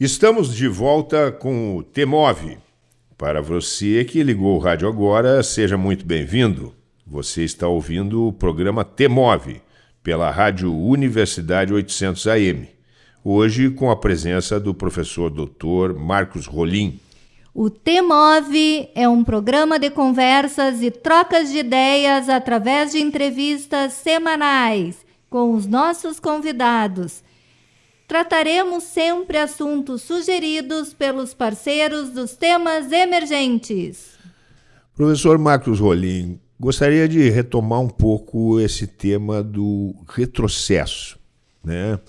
Estamos de volta com o Temove. Para você que ligou o rádio agora, seja muito bem-vindo. Você está ouvindo o programa Temove pela Rádio Universidade 800 AM. Hoje com a presença do professor Dr. Marcos Rolim. O Temove é um programa de conversas e trocas de ideias através de entrevistas semanais com os nossos convidados trataremos sempre assuntos sugeridos pelos parceiros dos temas emergentes. Professor Marcos Rolim, gostaria de retomar um pouco esse tema do retrocesso. Né?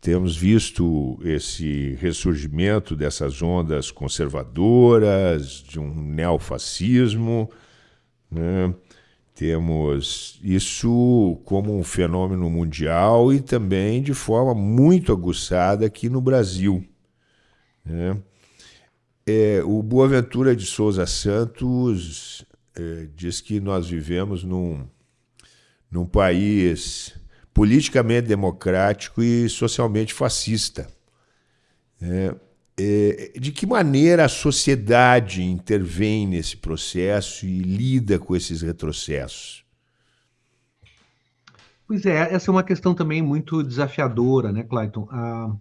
Temos visto esse ressurgimento dessas ondas conservadoras, de um neofascismo. Né? Temos isso como um fenômeno mundial e também de forma muito aguçada aqui no Brasil. Né? É, o Boaventura de Souza Santos é, diz que nós vivemos num, num país politicamente democrático e socialmente fascista. É, de que maneira a sociedade intervém nesse processo e lida com esses retrocessos? Pois é, essa é uma questão também muito desafiadora, né, Clayton? A,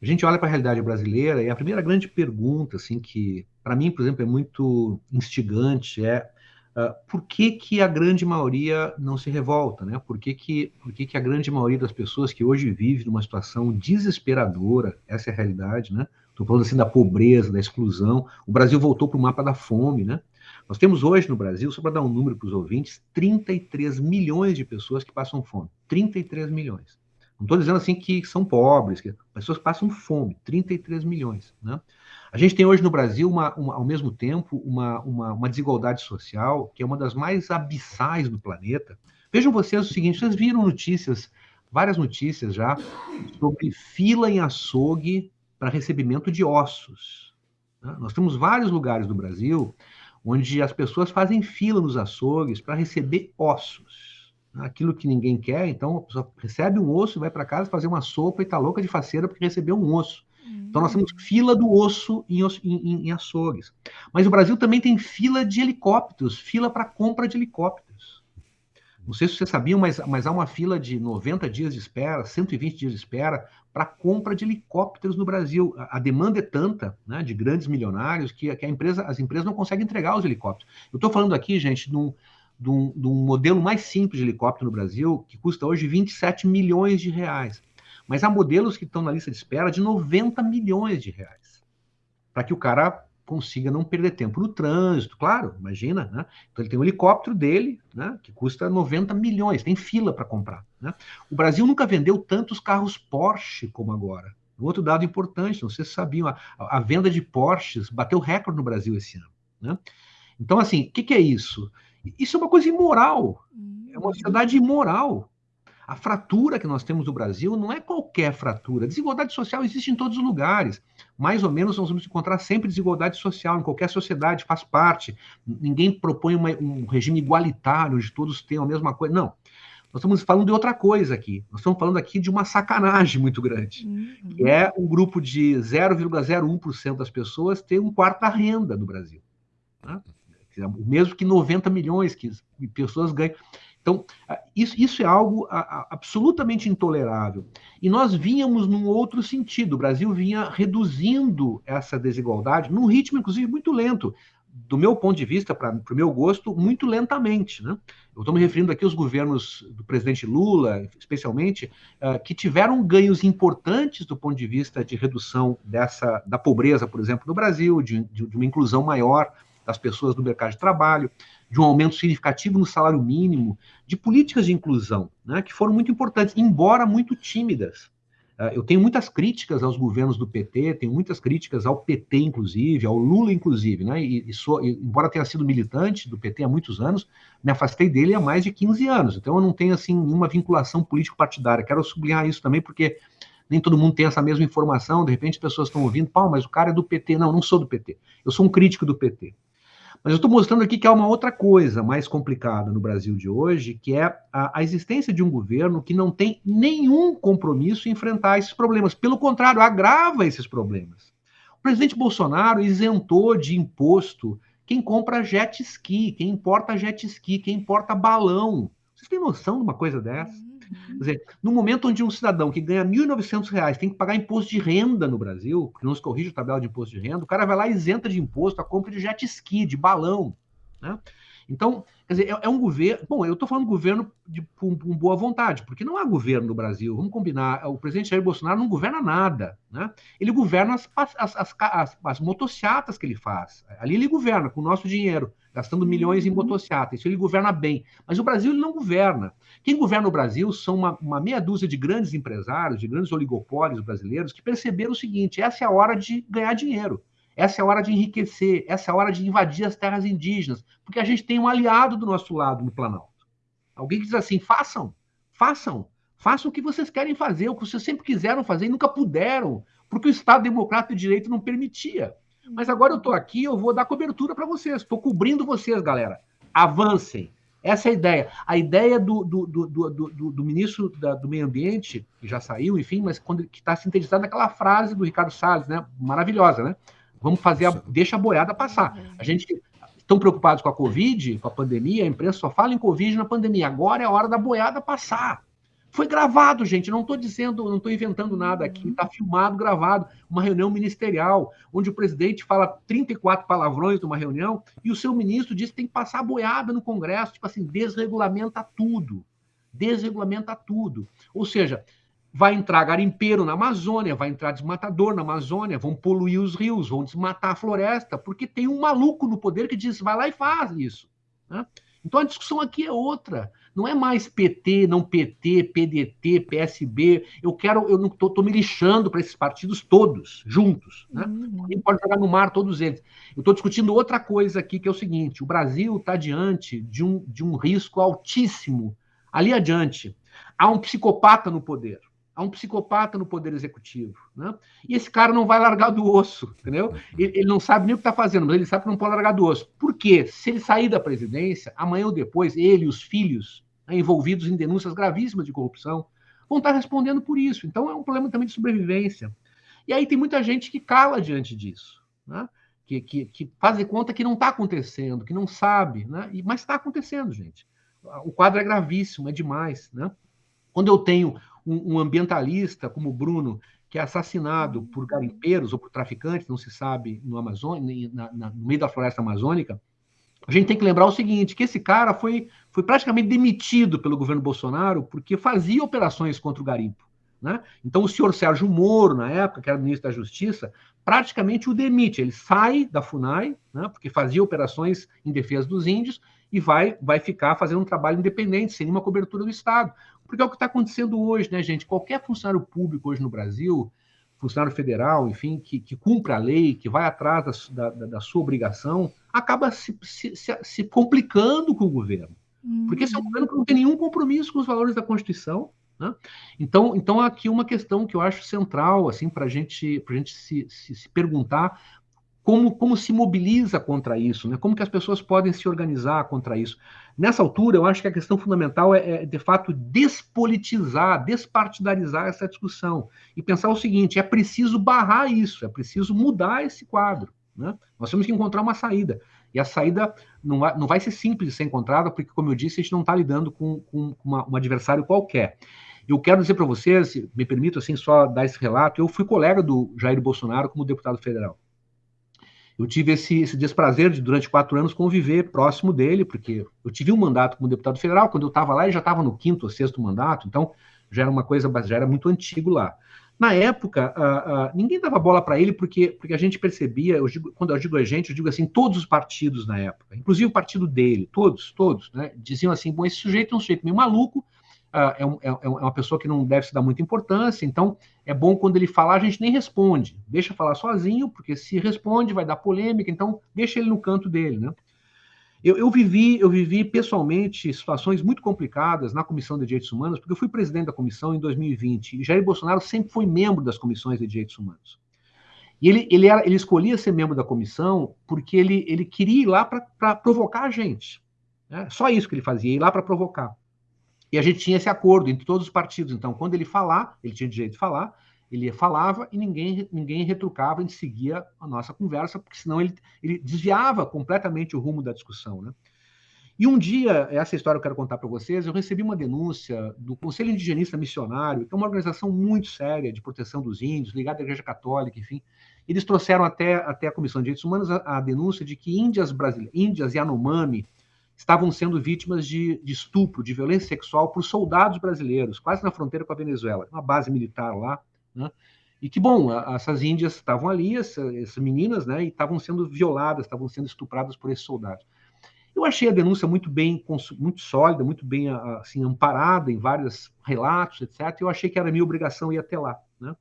a gente olha para a realidade brasileira e a primeira grande pergunta, assim, que para mim, por exemplo, é muito instigante, é uh, por que, que a grande maioria não se revolta, né? Por que, que, por que, que a grande maioria das pessoas que hoje vive numa situação desesperadora, essa é a realidade, né? Estou falando assim da pobreza, da exclusão. O Brasil voltou para o mapa da fome, né? Nós temos hoje no Brasil, só para dar um número para os ouvintes, 33 milhões de pessoas que passam fome. 33 milhões. Não estou dizendo assim que são pobres, que pessoas passam fome, 33 milhões. Né? A gente tem hoje no Brasil, uma, uma, ao mesmo tempo, uma, uma, desigualdade social que é uma das mais abissais do planeta. Vejam vocês o seguinte: vocês viram notícias, várias notícias já, sobre fila em açougue para recebimento de ossos. Né? Nós temos vários lugares do Brasil onde as pessoas fazem fila nos açougues para receber ossos aquilo que ninguém quer, então a pessoa recebe um osso, vai para casa fazer uma sopa e está louca de faceira porque recebeu um osso. Então nós temos fila do osso em, em, em, açougues. Mas o Brasil também tem fila de helicópteros, fila para compra de helicópteros. Não sei se vocês sabiam, mas, mas há uma fila de 90 dias de espera, 120 dias de espera para compra de helicópteros no Brasil. A, a demanda é tanta, né, de grandes milionários, que, que empresa, as empresas não conseguem entregar os helicópteros. Eu estou falando aqui, gente, num, de um, de um modelo mais simples de helicóptero no Brasil, que custa hoje 27 milhões de reais. Mas há modelos que estão na lista de espera de 90 milhões de reais. Para que o cara consiga não perder tempo no trânsito, claro, imagina, né? Então ele tem um helicóptero dele, né, que custa 90 milhões, tem fila para comprar. Né? O Brasil nunca vendeu tantos carros Porsche como agora. Um outro dado importante, não sei se sabiam, a, a venda de Porsches bateu recorde no Brasil esse ano. Né? Então, assim, o que, que é isso? Isso é uma coisa imoral. É uma sociedade imoral. A fratura que nós temos no Brasil não é qualquer fratura. Desigualdade social existe em todos os lugares. Mais ou menos nós vamos encontrar sempre desigualdade social, em qualquer sociedade, faz parte. Ninguém propõe uma, um regime igualitário, onde todos tenham a mesma coisa. Não. Nós estamos falando de outra coisa aqui. Nós estamos falando aqui de uma sacanagem muito grande, uhum. que é um grupo de 0,01% das pessoas ter um quarto da renda no Brasil. Né? mesmo que 90 milhões que pessoas ganham. Então, isso, isso é algo absolutamente intolerável. E nós vínhamos num outro sentido. O Brasil vinha reduzindo essa desigualdade num ritmo, inclusive, muito lento. Do meu ponto de vista, para o meu gosto, muito lentamente. Né? Eu estou me referindo aqui aos governos do presidente Lula, especialmente, uh, que tiveram ganhos importantes do ponto de vista de redução dessa da pobreza, por exemplo, no Brasil, de, de, de uma inclusão maior das pessoas no mercado de trabalho, de um aumento significativo no salário mínimo, de políticas de inclusão, né, que foram muito importantes, embora muito tímidas. Uh, eu tenho muitas críticas aos governos do PT, tenho muitas críticas ao PT, inclusive, ao Lula, inclusive, né? E, e sou, embora tenha sido militante do PT há muitos anos, me afastei dele há mais de 15 anos. Então, eu não tenho, assim, nenhuma vinculação político-partidária. Quero sublinhar isso também, porque nem todo mundo tem essa mesma informação. De repente, as pessoas estão ouvindo, pau, mas o cara é do PT. Não, não sou do PT. Eu sou um crítico do PT. Mas eu estou mostrando aqui que há uma outra coisa mais complicada no Brasil de hoje, que é a, a, existência de um governo que não tem nenhum compromisso em enfrentar esses problemas. Pelo contrário, agrava esses problemas. O presidente Bolsonaro isentou de imposto quem compra jet ski, quem importa jet ski, quem importa balão. Vocês têm noção de uma coisa dessa? Quer dizer, no momento onde um cidadão que ganha R$ 1.900 tem que pagar imposto de renda no Brasil, porque não se corrige a tabela de imposto de renda, o cara vai lá e isenta de imposto a compra de jet ski, de balão. Né? Então, quer dizer, é, é um governo. Bom, eu estou falando governo de, com, com, boa vontade, porque não há governo no Brasil. Vamos combinar. O presidente Jair Bolsonaro não governa nada. Né? Ele governa as, as, as, as, as motocicletas que ele faz. Ali ele governa com o nosso dinheiro gastando milhões em uhum. motocicleta. Isso ele governa bem. Mas o Brasil ele não governa. Quem governa o Brasil são uma, uma, meia dúzia de grandes empresários, de grandes oligopólios brasileiros, que perceberam o seguinte: essa é a hora de ganhar dinheiro. Essa é a hora de enriquecer, essa é a hora de invadir as terras indígenas, porque a gente tem um aliado do nosso lado no Planalto. Alguém que diz assim: façam, façam, façam o que vocês querem fazer, o que vocês sempre quiseram fazer e nunca puderam, porque o Estado Democrático de Direito não permitia. Mas agora eu estou aqui, eu vou dar cobertura para vocês. Estou cobrindo vocês, galera. Avancem. Essa é a ideia. A ideia do, do, do, do, do ministro da, do Meio Ambiente, que já saiu, enfim, mas quando que está sintetizada naquela frase do Ricardo Salles, né? Maravilhosa, né? Vamos fazer a, deixa a boiada passar. A gente estão preocupados com a Covid, com a pandemia, a imprensa só fala em Covid na pandemia. Agora é a hora da boiada passar. Foi gravado, gente. Não estou dizendo, não estou inventando nada aqui. Está filmado, gravado. Uma reunião ministerial, onde o presidente fala 34 palavrões numa reunião e o seu ministro diz que tem que passar a boiada no Congresso, tipo assim, desregulamenta tudo. Desregulamenta tudo. Ou seja, vai entrar garimpeiro na Amazônia, vai entrar desmatador na Amazônia, vão poluir os rios, vão desmatar a floresta, porque tem um maluco no poder que diz, vai lá e faz isso. Né? Então a discussão aqui é outra. Não é mais PT, não PT, PDT, PSB. Eu quero, eu não estou me lixando para esses partidos todos, juntos. Né? Uhum. pode jogar no mar todos eles. Eu estou discutindo outra coisa aqui, que é o seguinte: o Brasil está diante de um, de um risco altíssimo. Ali adiante, há um psicopata no poder há um psicopata no poder executivo, né? E esse cara não vai largar do osso, entendeu? Ele, ele não sabe nem o que está fazendo, mas ele sabe que não pode largar do osso. Por quê? Se ele sair da presidência, amanhã ou depois, ele e os filhos né, envolvidos em denúncias gravíssimas de corrupção vão estar respondendo por isso. Então é um problema também de sobrevivência. E aí tem muita gente que cala diante disso, né? que, que, que faz de conta que não está acontecendo, que não sabe, né? mas está acontecendo, gente. O quadro é gravíssimo, é demais. Né? Quando eu tenho um, um ambientalista como o Bruno, que é assassinado por garimpeiros ou por traficantes, não se sabe, no Amazônia, na, na, no meio da floresta amazônica, a gente tem que lembrar o seguinte, que esse cara foi, foi praticamente demitido pelo governo Bolsonaro porque fazia operações contra o garimpo. Né? Então, o senhor Sérgio Moro, na época, que era ministro da Justiça, praticamente o demite. Ele sai da FUNAI, né, porque fazia operações em defesa dos índios, e vai, vai ficar fazendo um trabalho independente, sem nenhuma cobertura do Estado. Porque é o que está acontecendo hoje, né, gente? Qualquer funcionário público hoje no Brasil, funcionário federal, enfim, que, que cumpre a lei, que vai atrás da, da, da sua obrigação, acaba se, se, se, se, complicando com o governo. Porque esse é um uhum. governo que não tem nenhum compromisso com os valores da Constituição. Né? Então, então, aqui uma questão que eu acho central assim, para gente, a gente se, se, se perguntar como, como se mobiliza contra isso, né? como que as pessoas podem se organizar contra isso. Nessa altura, eu acho que a questão fundamental é, é, de fato, despolitizar, despartidarizar essa discussão e pensar o seguinte: é preciso barrar isso, é preciso mudar esse quadro. Né? Nós temos que encontrar uma saída. E a saída não vai, não vai ser simples de ser encontrada, porque, como eu disse, a gente não está lidando com, com uma, um adversário qualquer. Eu quero dizer para vocês, me permito assim só dar esse relato, eu fui colega do Jair Bolsonaro como deputado federal eu tive esse, esse desprazer de, durante quatro anos, conviver próximo dele, porque eu tive um mandato como deputado federal, quando eu estava lá, ele já estava no quinto ou sexto mandato, então já era uma coisa, já era muito antigo lá. Na época, uh, uh, ninguém dava bola para ele porque, porque a gente percebia, eu digo, quando eu digo a gente, eu digo assim, todos os partidos na época, inclusive o partido dele, todos, todos, né, diziam assim, bom, esse sujeito é um sujeito meio maluco, é, um, é, é, uma pessoa que não deve se dar muita importância, então é bom quando ele falar, a gente nem responde. Deixa falar sozinho, porque se responde vai dar polêmica, então deixa ele no canto dele, né? Eu, eu, vivi, eu vivi pessoalmente situações muito complicadas na Comissão de Direitos Humanos, porque eu fui presidente da comissão em 2020 e Jair Bolsonaro sempre foi membro das comissões de direitos humanos. E ele, ele, era, ele escolhia ser membro da comissão porque ele, ele queria ir lá para provocar a gente. Né? Só isso que ele fazia, ir lá para provocar. E a gente tinha esse acordo entre todos os partidos. Então, quando ele falar, ele tinha direito de falar, ele falava e ninguém, ninguém retrucava, a gente seguia a nossa conversa, porque senão ele, ele desviava completamente o rumo da discussão. Né? E um dia, essa história eu quero contar para vocês, eu recebi uma denúncia do Conselho Indigenista Missionário, que é uma organização muito séria de proteção dos índios, ligada à Igreja Católica, enfim. Eles trouxeram até, até a Comissão de Direitos Humanos a, a denúncia de que índias brasileiras, índias Yanomami, estavam sendo vítimas de, de, estupro, de violência sexual por soldados brasileiros, quase na fronteira com a Venezuela, uma base militar lá, né? E que, bom, essas índias estavam ali, essas, essas meninas, né, e estavam sendo violadas, estavam sendo estupradas por esses soldados. Eu achei a denúncia muito bem, muito sólida, muito bem assim, amparada em vários relatos, etc. Eu achei que era minha obrigação ir até lá. Né?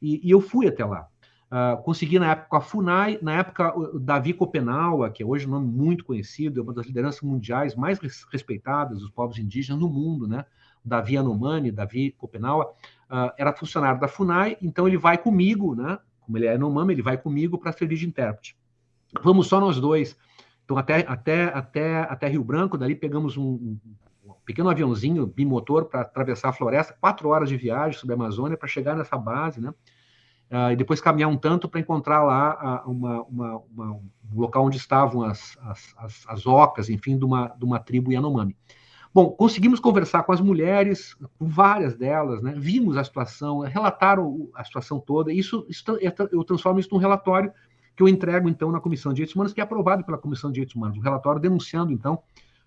E, e eu fui até lá. Uh, consegui na época a FUNAI, na época o Davi Copenaua, que é hoje um nome muito conhecido, é uma das lideranças mundiais mais respeitadas dos povos indígenas no mundo, né? Davi Anomani, Davi Copenaua, uh, era funcionário da FUNAI, então ele vai comigo, né? Como ele é Anomami, ele vai comigo para servir de intérprete. Vamos só nós dois. Então, até, até, até, até Rio Branco, dali pegamos um, um pequeno aviãozinho bimotor para atravessar a floresta, quatro horas de viagem sobre a Amazônia para chegar nessa base, né? Uh, e depois caminhar um tanto para encontrar lá uh, uma, uma, uma, um local onde estavam as, as, as, as, ocas, enfim, de uma, de uma tribo Yanomami. Bom, conseguimos conversar com as mulheres, com várias delas, né? vimos a situação, relataram a situação toda, isso, isso eu transformo isso num relatório que eu entrego, então, na Comissão de Direitos Humanos, que é aprovado pela Comissão de Direitos Humanos, um relatório denunciando, então,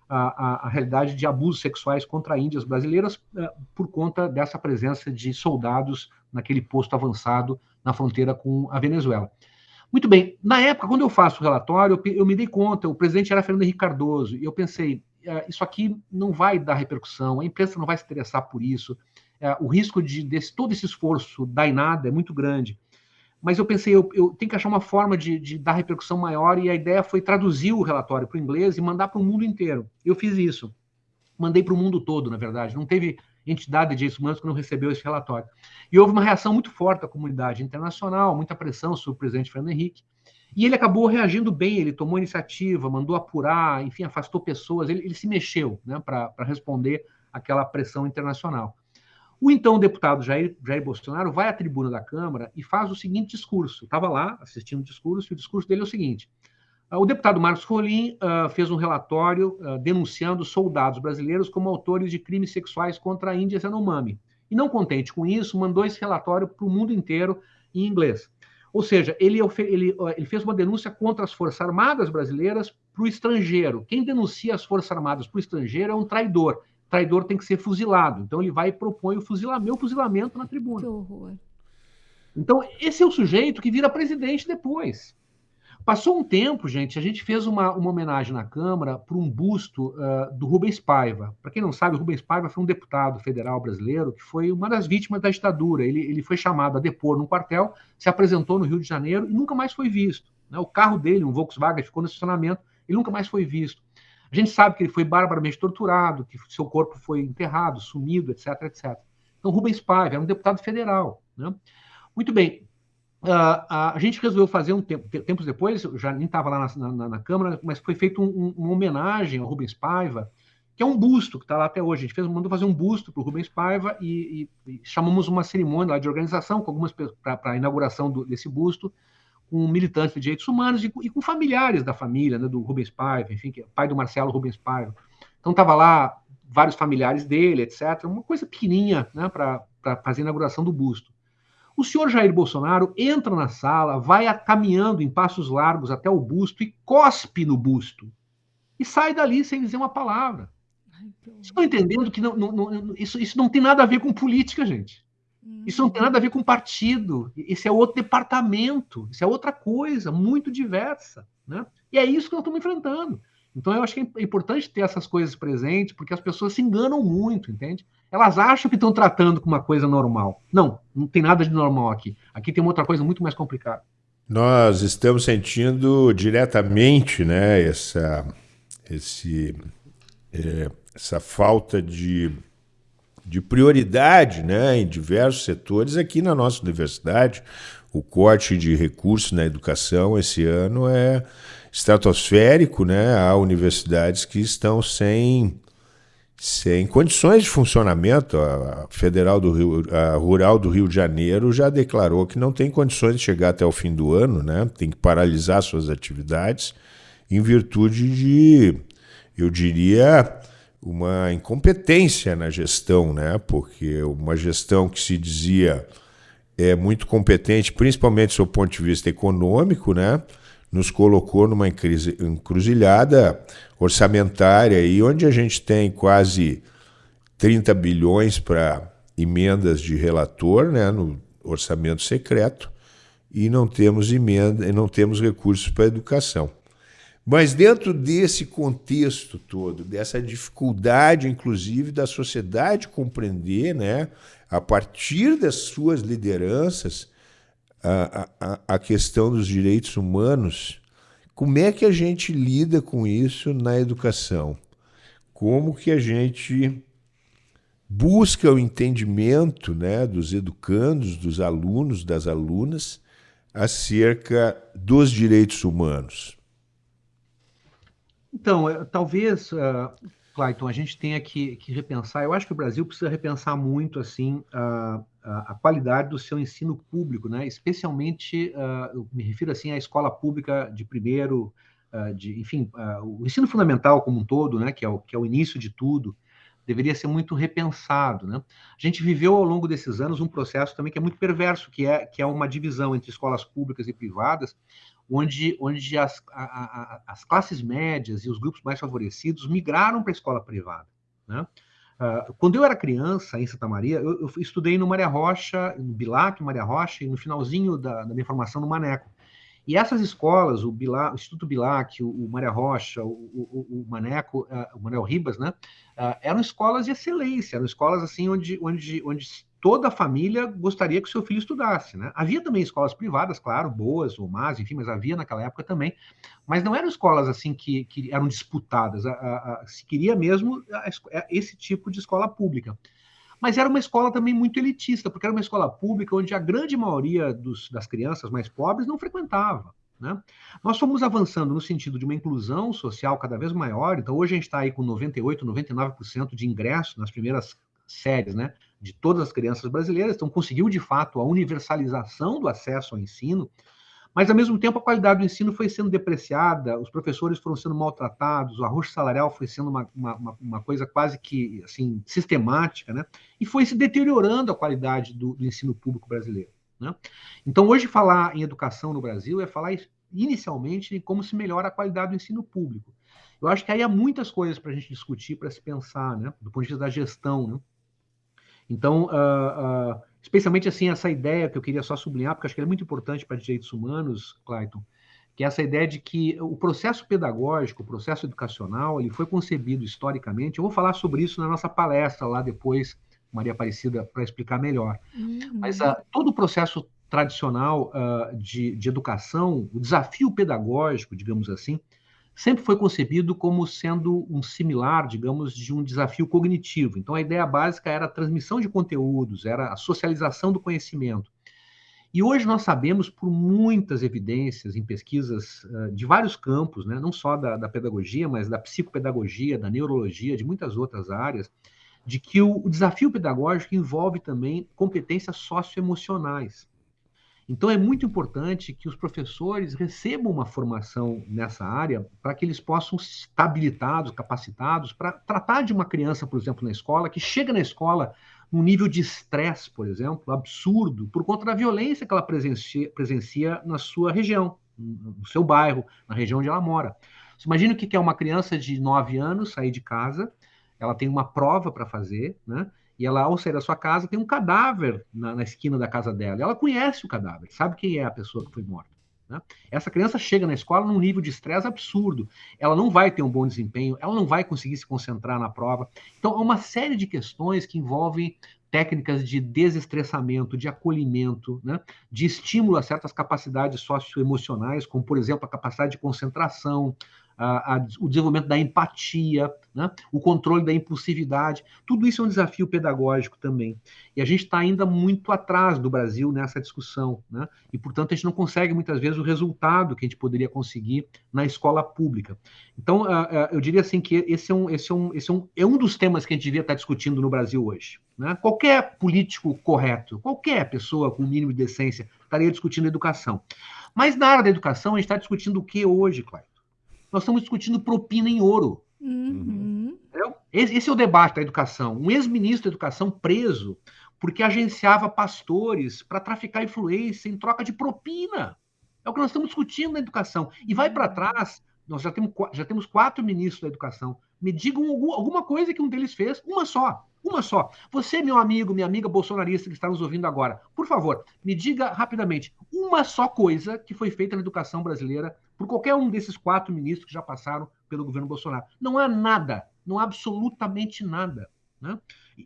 a, a, a, realidade de abusos sexuais contra índias brasileiras uh, por conta dessa presença de soldados naquele posto avançado na fronteira com a Venezuela. Muito bem, na época, quando eu faço o relatório, eu, eu me dei conta, o presidente era Fernando Henrique Cardoso, e eu pensei, uh, isso aqui não vai dar repercussão, a imprensa não vai se interessar por isso, uh, o risco de desse, todo esse esforço dar em nada é muito grande mas eu pensei, eu, eu tenho que achar uma forma de, de, dar repercussão maior, e a ideia foi traduzir o relatório para o inglês e mandar para o mundo inteiro. Eu fiz isso. Mandei para o mundo todo, na verdade. Não teve entidade de direitos humanos que não recebeu esse relatório. E houve uma reação muito forte da comunidade internacional, muita pressão sobre o presidente Fernando Henrique. E ele acabou reagindo bem, ele tomou iniciativa, mandou apurar, enfim, afastou pessoas, ele, ele se mexeu né, para responder àquela pressão internacional. O então deputado Jair, Jair Bolsonaro vai à tribuna da Câmara e faz o seguinte discurso. Estava lá assistindo o discurso, e o discurso dele é o seguinte: o deputado Marcos Rolim uh, fez um relatório uh, denunciando soldados brasileiros como autores de crimes sexuais contra a Índia Yanomami. E não contente com isso, mandou esse relatório para o mundo inteiro em inglês. Ou seja, ele, ele, ele, fez uma denúncia contra as Forças Armadas brasileiras para o estrangeiro. Quem denuncia as Forças Armadas para o estrangeiro é um traidor traidor tem que ser fuzilado. Então ele vai e propõe o fuzilamento, meu fuzilamento na tribuna. Que horror. Então, esse é o sujeito que vira presidente depois. Passou um tempo, gente, a gente fez uma, uma homenagem na Câmara para um busto uh, do Rubens Paiva. Para quem não sabe, o Rubens Paiva foi um deputado federal brasileiro que foi uma das vítimas da ditadura. Ele, ele foi chamado a depor num quartel, se apresentou no Rio de Janeiro e nunca mais foi visto. Né? O carro dele, um Volkswagen, ficou no estacionamento e nunca mais foi visto. A gente sabe que ele foi barbaramente torturado, que seu corpo foi enterrado, sumido, etc, etc. Então, Rubens Paiva era um deputado federal. Né? Muito bem. Uh, a, gente resolveu fazer um tempo, tempos depois, eu já nem estava lá na, na, na, Câmara, mas foi feito um, um, uma homenagem ao Rubens Paiva, que é um busto que está lá até hoje. A gente fez, mandou fazer um busto para o Rubens Paiva e, e, e, chamamos uma cerimônia lá de organização com algumas para a inauguração do, desse busto com militantes de direitos humanos e, e com familiares da família, né, do Rubens Paiva, enfim, que é pai do Marcelo Rubens Paiva. Então estava lá vários familiares dele, etc. Uma coisa pequenininha né, para fazer a inauguração do busto. O senhor Jair Bolsonaro entra na sala, vai caminhando em passos largos até o busto e cospe no busto. E sai dali sem dizer uma palavra. Estão entendendo que não, não, não, isso, isso não tem nada a ver com política, gente. Isso não tem nada a ver com partido. Esse é outro departamento. Isso é outra coisa, muito diversa. Né? E é isso que nós estamos enfrentando. Então, eu acho que é importante ter essas coisas presentes, porque as pessoas se enganam muito, entende? Elas acham que estão tratando com uma coisa normal. Não, não tem nada de normal aqui. Aqui tem uma outra coisa muito mais complicada. Nós estamos sentindo diretamente né, essa, esse, é, essa falta de de prioridade né, em diversos setores. Aqui na nossa universidade, o corte de recursos na educação esse ano é estratosférico. Né? Há universidades que estão sem, sem condições de funcionamento. A Federal do Rio, a Rural do Rio de Janeiro já declarou que não tem condições de chegar até o fim do ano, né? tem que paralisar suas atividades em virtude de, eu diria, uma incompetência na gestão, né? porque uma gestão que se dizia é muito competente, principalmente do seu ponto de vista econômico, né? Nos colocou numa encruzilhada orçamentária e onde a gente tem quase 30 bilhões para emendas de relator né, no orçamento secreto e não temos emenda, não temos recursos para a educação. Mas dentro desse contexto todo, dessa dificuldade, inclusive, da sociedade compreender, né, a partir das suas lideranças, a, a, a questão dos direitos humanos, como é que a gente lida com isso na educação? Como que a gente busca o entendimento né, dos educandos, dos alunos, das alunas, acerca dos direitos humanos? Então, é, talvez, uh, Clayton, a gente tenha que, que, repensar. Eu acho que o Brasil precisa repensar muito assim a, a, qualidade do seu ensino público, né? Especialmente, uh, me refiro assim à escola pública de primeiro, uh, de, enfim, uh, o ensino fundamental como um todo, né? Que é o, que é o início de tudo. deveria ser muito repensado. Né? A gente viveu ao longo desses anos um processo também que é muito perverso, que é, que é uma divisão entre escolas públicas e privadas, onde, onde as, a, a, as classes médias e os grupos mais favorecidos migraram para a escola privada. Né? Uh, quando eu era criança, em Santa Maria, eu, eu estudei no Maria Rocha, no Bilac, Maria Rocha, e no finalzinho da, da minha formação no Maneco. E essas escolas, o, Bilac, o Instituto Bilac, o, o Maria Rocha, o, o, o Maneco, uh, o Manuel Ribas, né, uh, eram escolas de excelência, eram escolas assim onde, onde, onde toda a família gostaria que o seu filho estudasse. Né? Havia também escolas privadas, claro, boas ou más, enfim, mas havia naquela época também. Mas não eram escolas assim que, que eram disputadas. A, a, a, se queria mesmo esse tipo de escola pública. Mas era uma escola também muito elitista, porque era uma escola pública onde a grande maioria dos, das crianças mais pobres não frequentava. Né? Nós fomos avançando no sentido de uma inclusão social cada vez maior, então hoje a gente está aí com 98%, 99% de ingresso nas primeiras séries, né? De todas as crianças brasileiras, então conseguiu de fato a universalização do acesso ao ensino, mas ao mesmo tempo a qualidade do ensino foi sendo depreciada, os professores foram sendo maltratados, o arroz salarial foi sendo uma, uma, uma coisa quase que assim sistemática, né? E foi se deteriorando a qualidade do, do ensino público brasileiro. Né? Então hoje falar em educação no Brasil é falar inicialmente em como se melhora a qualidade do ensino público. Eu acho que aí há muitas coisas para a gente discutir, para se pensar, né? Do ponto de vista da gestão, né? Então, uh, uh, especialmente assim, essa ideia que eu queria só sublinhar, porque acho que é muito importante para direitos humanos, Clayton, que é essa ideia de que o processo pedagógico, o processo educacional, ele foi concebido historicamente. Eu vou falar sobre isso na nossa palestra lá depois, Maria Aparecida, para explicar melhor. Uhum. Mas uh, todo o processo tradicional uh, de, de educação, o desafio pedagógico, digamos assim, sempre foi concebido como sendo um similar, digamos, de um desafio cognitivo. Então, a ideia básica era a transmissão de conteúdos, era a socialização do conhecimento. E hoje nós sabemos, por muitas evidências em pesquisas de vários campos, né, não só da, da, pedagogia, mas da psicopedagogia, da neurologia, de muitas outras áreas, de que o, o desafio pedagógico envolve também competências socioemocionais. Então, é muito importante que os professores recebam uma formação nessa área para que eles possam estar habilitados, capacitados para tratar de uma criança, por exemplo, na escola, que chega na escola num nível de estresse, por exemplo, absurdo, por conta da violência que ela presencia, presencia na sua região, no seu bairro, na região onde ela mora. Você imagina o que é uma criança de 9 anos sair de casa, ela tem uma prova para fazer, né? E ela, ao sair da sua casa, tem um cadáver na, na esquina da casa dela. Ela conhece o cadáver, sabe quem é a pessoa que foi morta. Né? Essa criança chega na escola num nível de estresse absurdo. Ela não vai ter um bom desempenho, ela não vai conseguir se concentrar na prova. Então, há uma série de questões que envolvem técnicas de desestressamento, de acolhimento, né? de estímulo a certas capacidades socioemocionais, como, por exemplo, a capacidade de concentração, a, o desenvolvimento da empatia, né? o controle da impulsividade. Tudo isso é um desafio pedagógico também. E a gente está ainda muito atrás do Brasil nessa discussão. Né? E, portanto, a gente não consegue muitas vezes o resultado que a gente poderia conseguir na escola pública. Então, uh, uh, eu diria assim que esse, é um, esse, é um, esse é, um, é um dos temas que a gente devia estar discutindo no Brasil hoje. Né? Qualquer político correto, qualquer pessoa com o mínimo de decência estaria discutindo educação. Mas na área da educação, a gente está discutindo o que hoje, Cláudio? Nós estamos discutindo propina em ouro. Uhum. Esse, esse, é o debate da educação. Um ex-ministro da educação preso porque agenciava pastores para traficar influência em troca de propina. É o que nós estamos discutindo na educação. E vai para trás, nós já temos, já temos quatro ministros da educação. Me digam alguma coisa que um deles fez, uma só. Uma só. Você, meu amigo, minha amiga bolsonarista que está nos ouvindo agora, por favor, me diga rapidamente uma só coisa que foi feita na educação brasileira por qualquer um desses quatro ministros que já passaram pelo governo Bolsonaro. Não há nada, não há absolutamente nada. Né?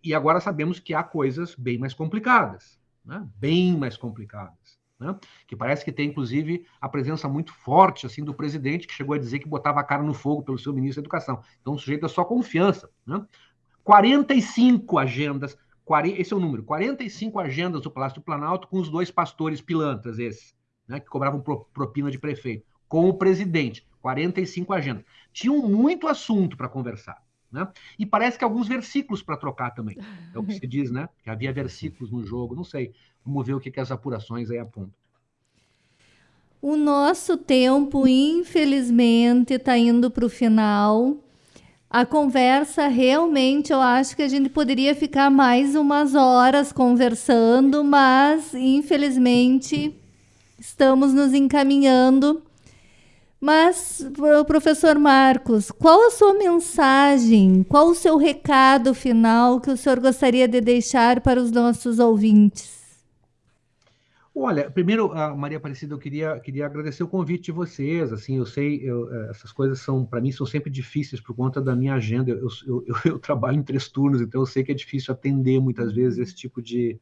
E agora sabemos que há coisas bem mais complicadas, né? bem mais complicadas. Né? Que parece que tem, inclusive, a presença muito forte assim do presidente, que chegou a dizer que botava a cara no fogo pelo seu ministro da Educação. Então, o sujeito é só confiança. Né? 45 agendas, 40, esse é o número, 45 agendas do Palácio do Planalto com os dois pastores pilantras, esses, né, que cobravam propina de prefeito com o presidente, 45 agendas. Tinham muito assunto para conversar. Né? E parece que alguns versículos para trocar também. É o que se diz, né? Que havia versículos no jogo, não sei. Vamos ver o que, que as apurações aí apontam. O nosso tempo, infelizmente, está indo para o final. a conversa realmente eu acho que a gente poderia ficar mais umas horas conversando, mas infelizmente estamos nos encaminhando. Mas, professor Marcos, qual a sua mensagem, qual o seu recado final que o senhor gostaria de deixar para os nossos ouvintes? Olha, primeiro, a Maria Aparecida, eu queria, queria agradecer o convite de vocês. Assim, eu sei, eu, eh, essas coisas são, para mim, são sempre difíceis por conta da minha agenda. Eu, eu, eu, eu, trabalho em três turnos, então eu sei que é difícil atender muitas vezes esse tipo de,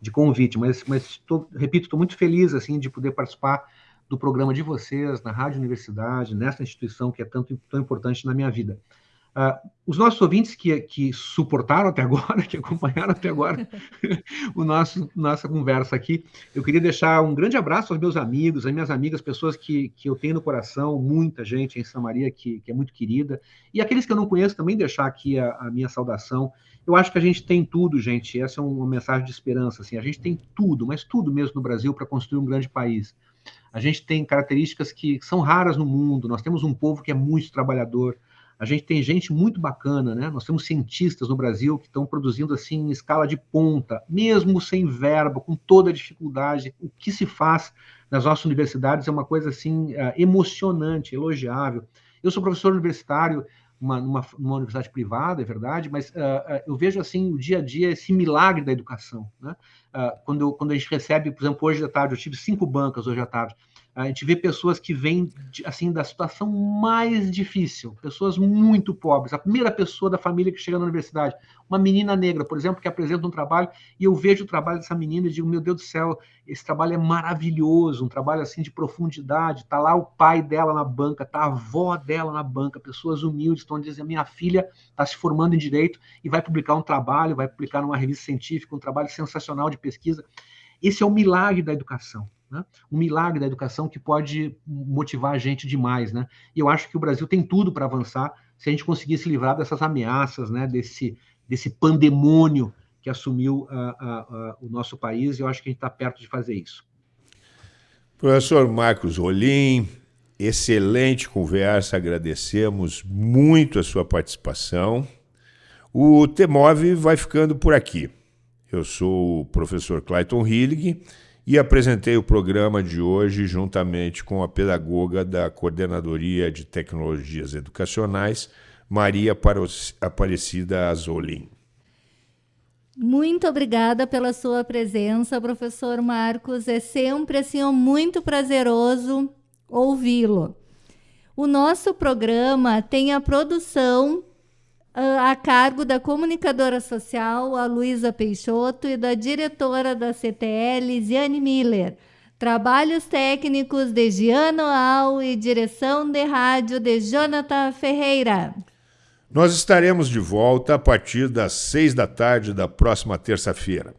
de convite. Mas, mas tô, repito, estou muito feliz assim de poder participar do programa de vocês na Rádio Universidade, nessa instituição que é tanto tão importante na minha vida. Uh, os nossos ouvintes que, que suportaram até agora, que acompanharam até agora o nosso nossa conversa aqui, eu queria deixar um grande abraço aos meus amigos, às minhas amigas, pessoas que, que eu tenho no coração, muita gente em Santa Maria que, que é muito querida, e aqueles que eu não conheço também deixar aqui a, a minha saudação. Eu acho que a gente tem tudo, gente. Essa é uma mensagem de esperança. Assim, a gente tem tudo, mas tudo mesmo no Brasil para construir um grande país. A gente tem características que são raras no mundo. Nós temos um povo que é muito trabalhador. A gente tem gente muito bacana, né? Nós temos cientistas no Brasil que estão produzindo assim em escala de ponta, mesmo sem verba, com toda a dificuldade. O que se faz nas nossas universidades é uma coisa assim eh, emocionante, elogiável. Eu sou professor universitário uma, numa, universidade privada, é verdade, mas uh, eu vejo assim o dia a dia esse milagre da educação. Né? Uh, quando, quando a gente recebe, por exemplo, hoje à tarde, eu tive cinco bancas hoje à tarde, a gente vê pessoas que vêm assim da situação mais difícil, pessoas muito pobres. A primeira pessoa da família que chega na universidade, uma menina negra, por exemplo, que apresenta um trabalho e eu vejo o trabalho dessa menina e digo, meu Deus do céu, esse trabalho é maravilhoso, um trabalho assim de profundidade. Tá lá o pai dela na banca, tá a avó dela na banca, pessoas humildes estão dizendo, minha filha está se formando em direito e vai publicar um trabalho, vai publicar numa revista científica, um trabalho sensacional de pesquisa. Esse é o milagre da educação. Né? Um milagre da educação que pode motivar a gente demais. Né? E eu acho que o Brasil tem tudo para avançar se a gente conseguir se livrar dessas ameaças, né? desse, desse pandemônio que assumiu uh, uh, uh, o nosso país, e eu acho que a gente está perto de fazer isso. Professor Marcos Rolim, excelente conversa, agradecemos muito a sua participação. O TEMOV vai ficando por aqui. Eu sou o professor Clayton Hillig e apresentei o programa de hoje juntamente com a pedagoga da Coordenadoria de Tecnologias Educacionais, Maria Aparecida Azolin. Muito obrigada pela sua presença, professor Marcos. É sempre assim muito prazeroso ouvi-lo. O nosso programa tem a produção a cargo da comunicadora social, a Luísa Peixoto, e da diretora da CTL, Ziane Miller. Trabalhos técnicos de Giano Al e direção de rádio de Jonathan Ferreira. Nós estaremos de volta a partir das seis da tarde da próxima terça-feira,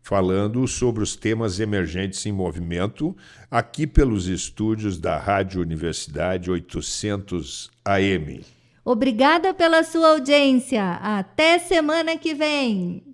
falando sobre os temas emergentes em movimento, aqui pelos estúdios da Rádio Universidade 800 AM. Obrigada pela sua audiência. Até semana que vem.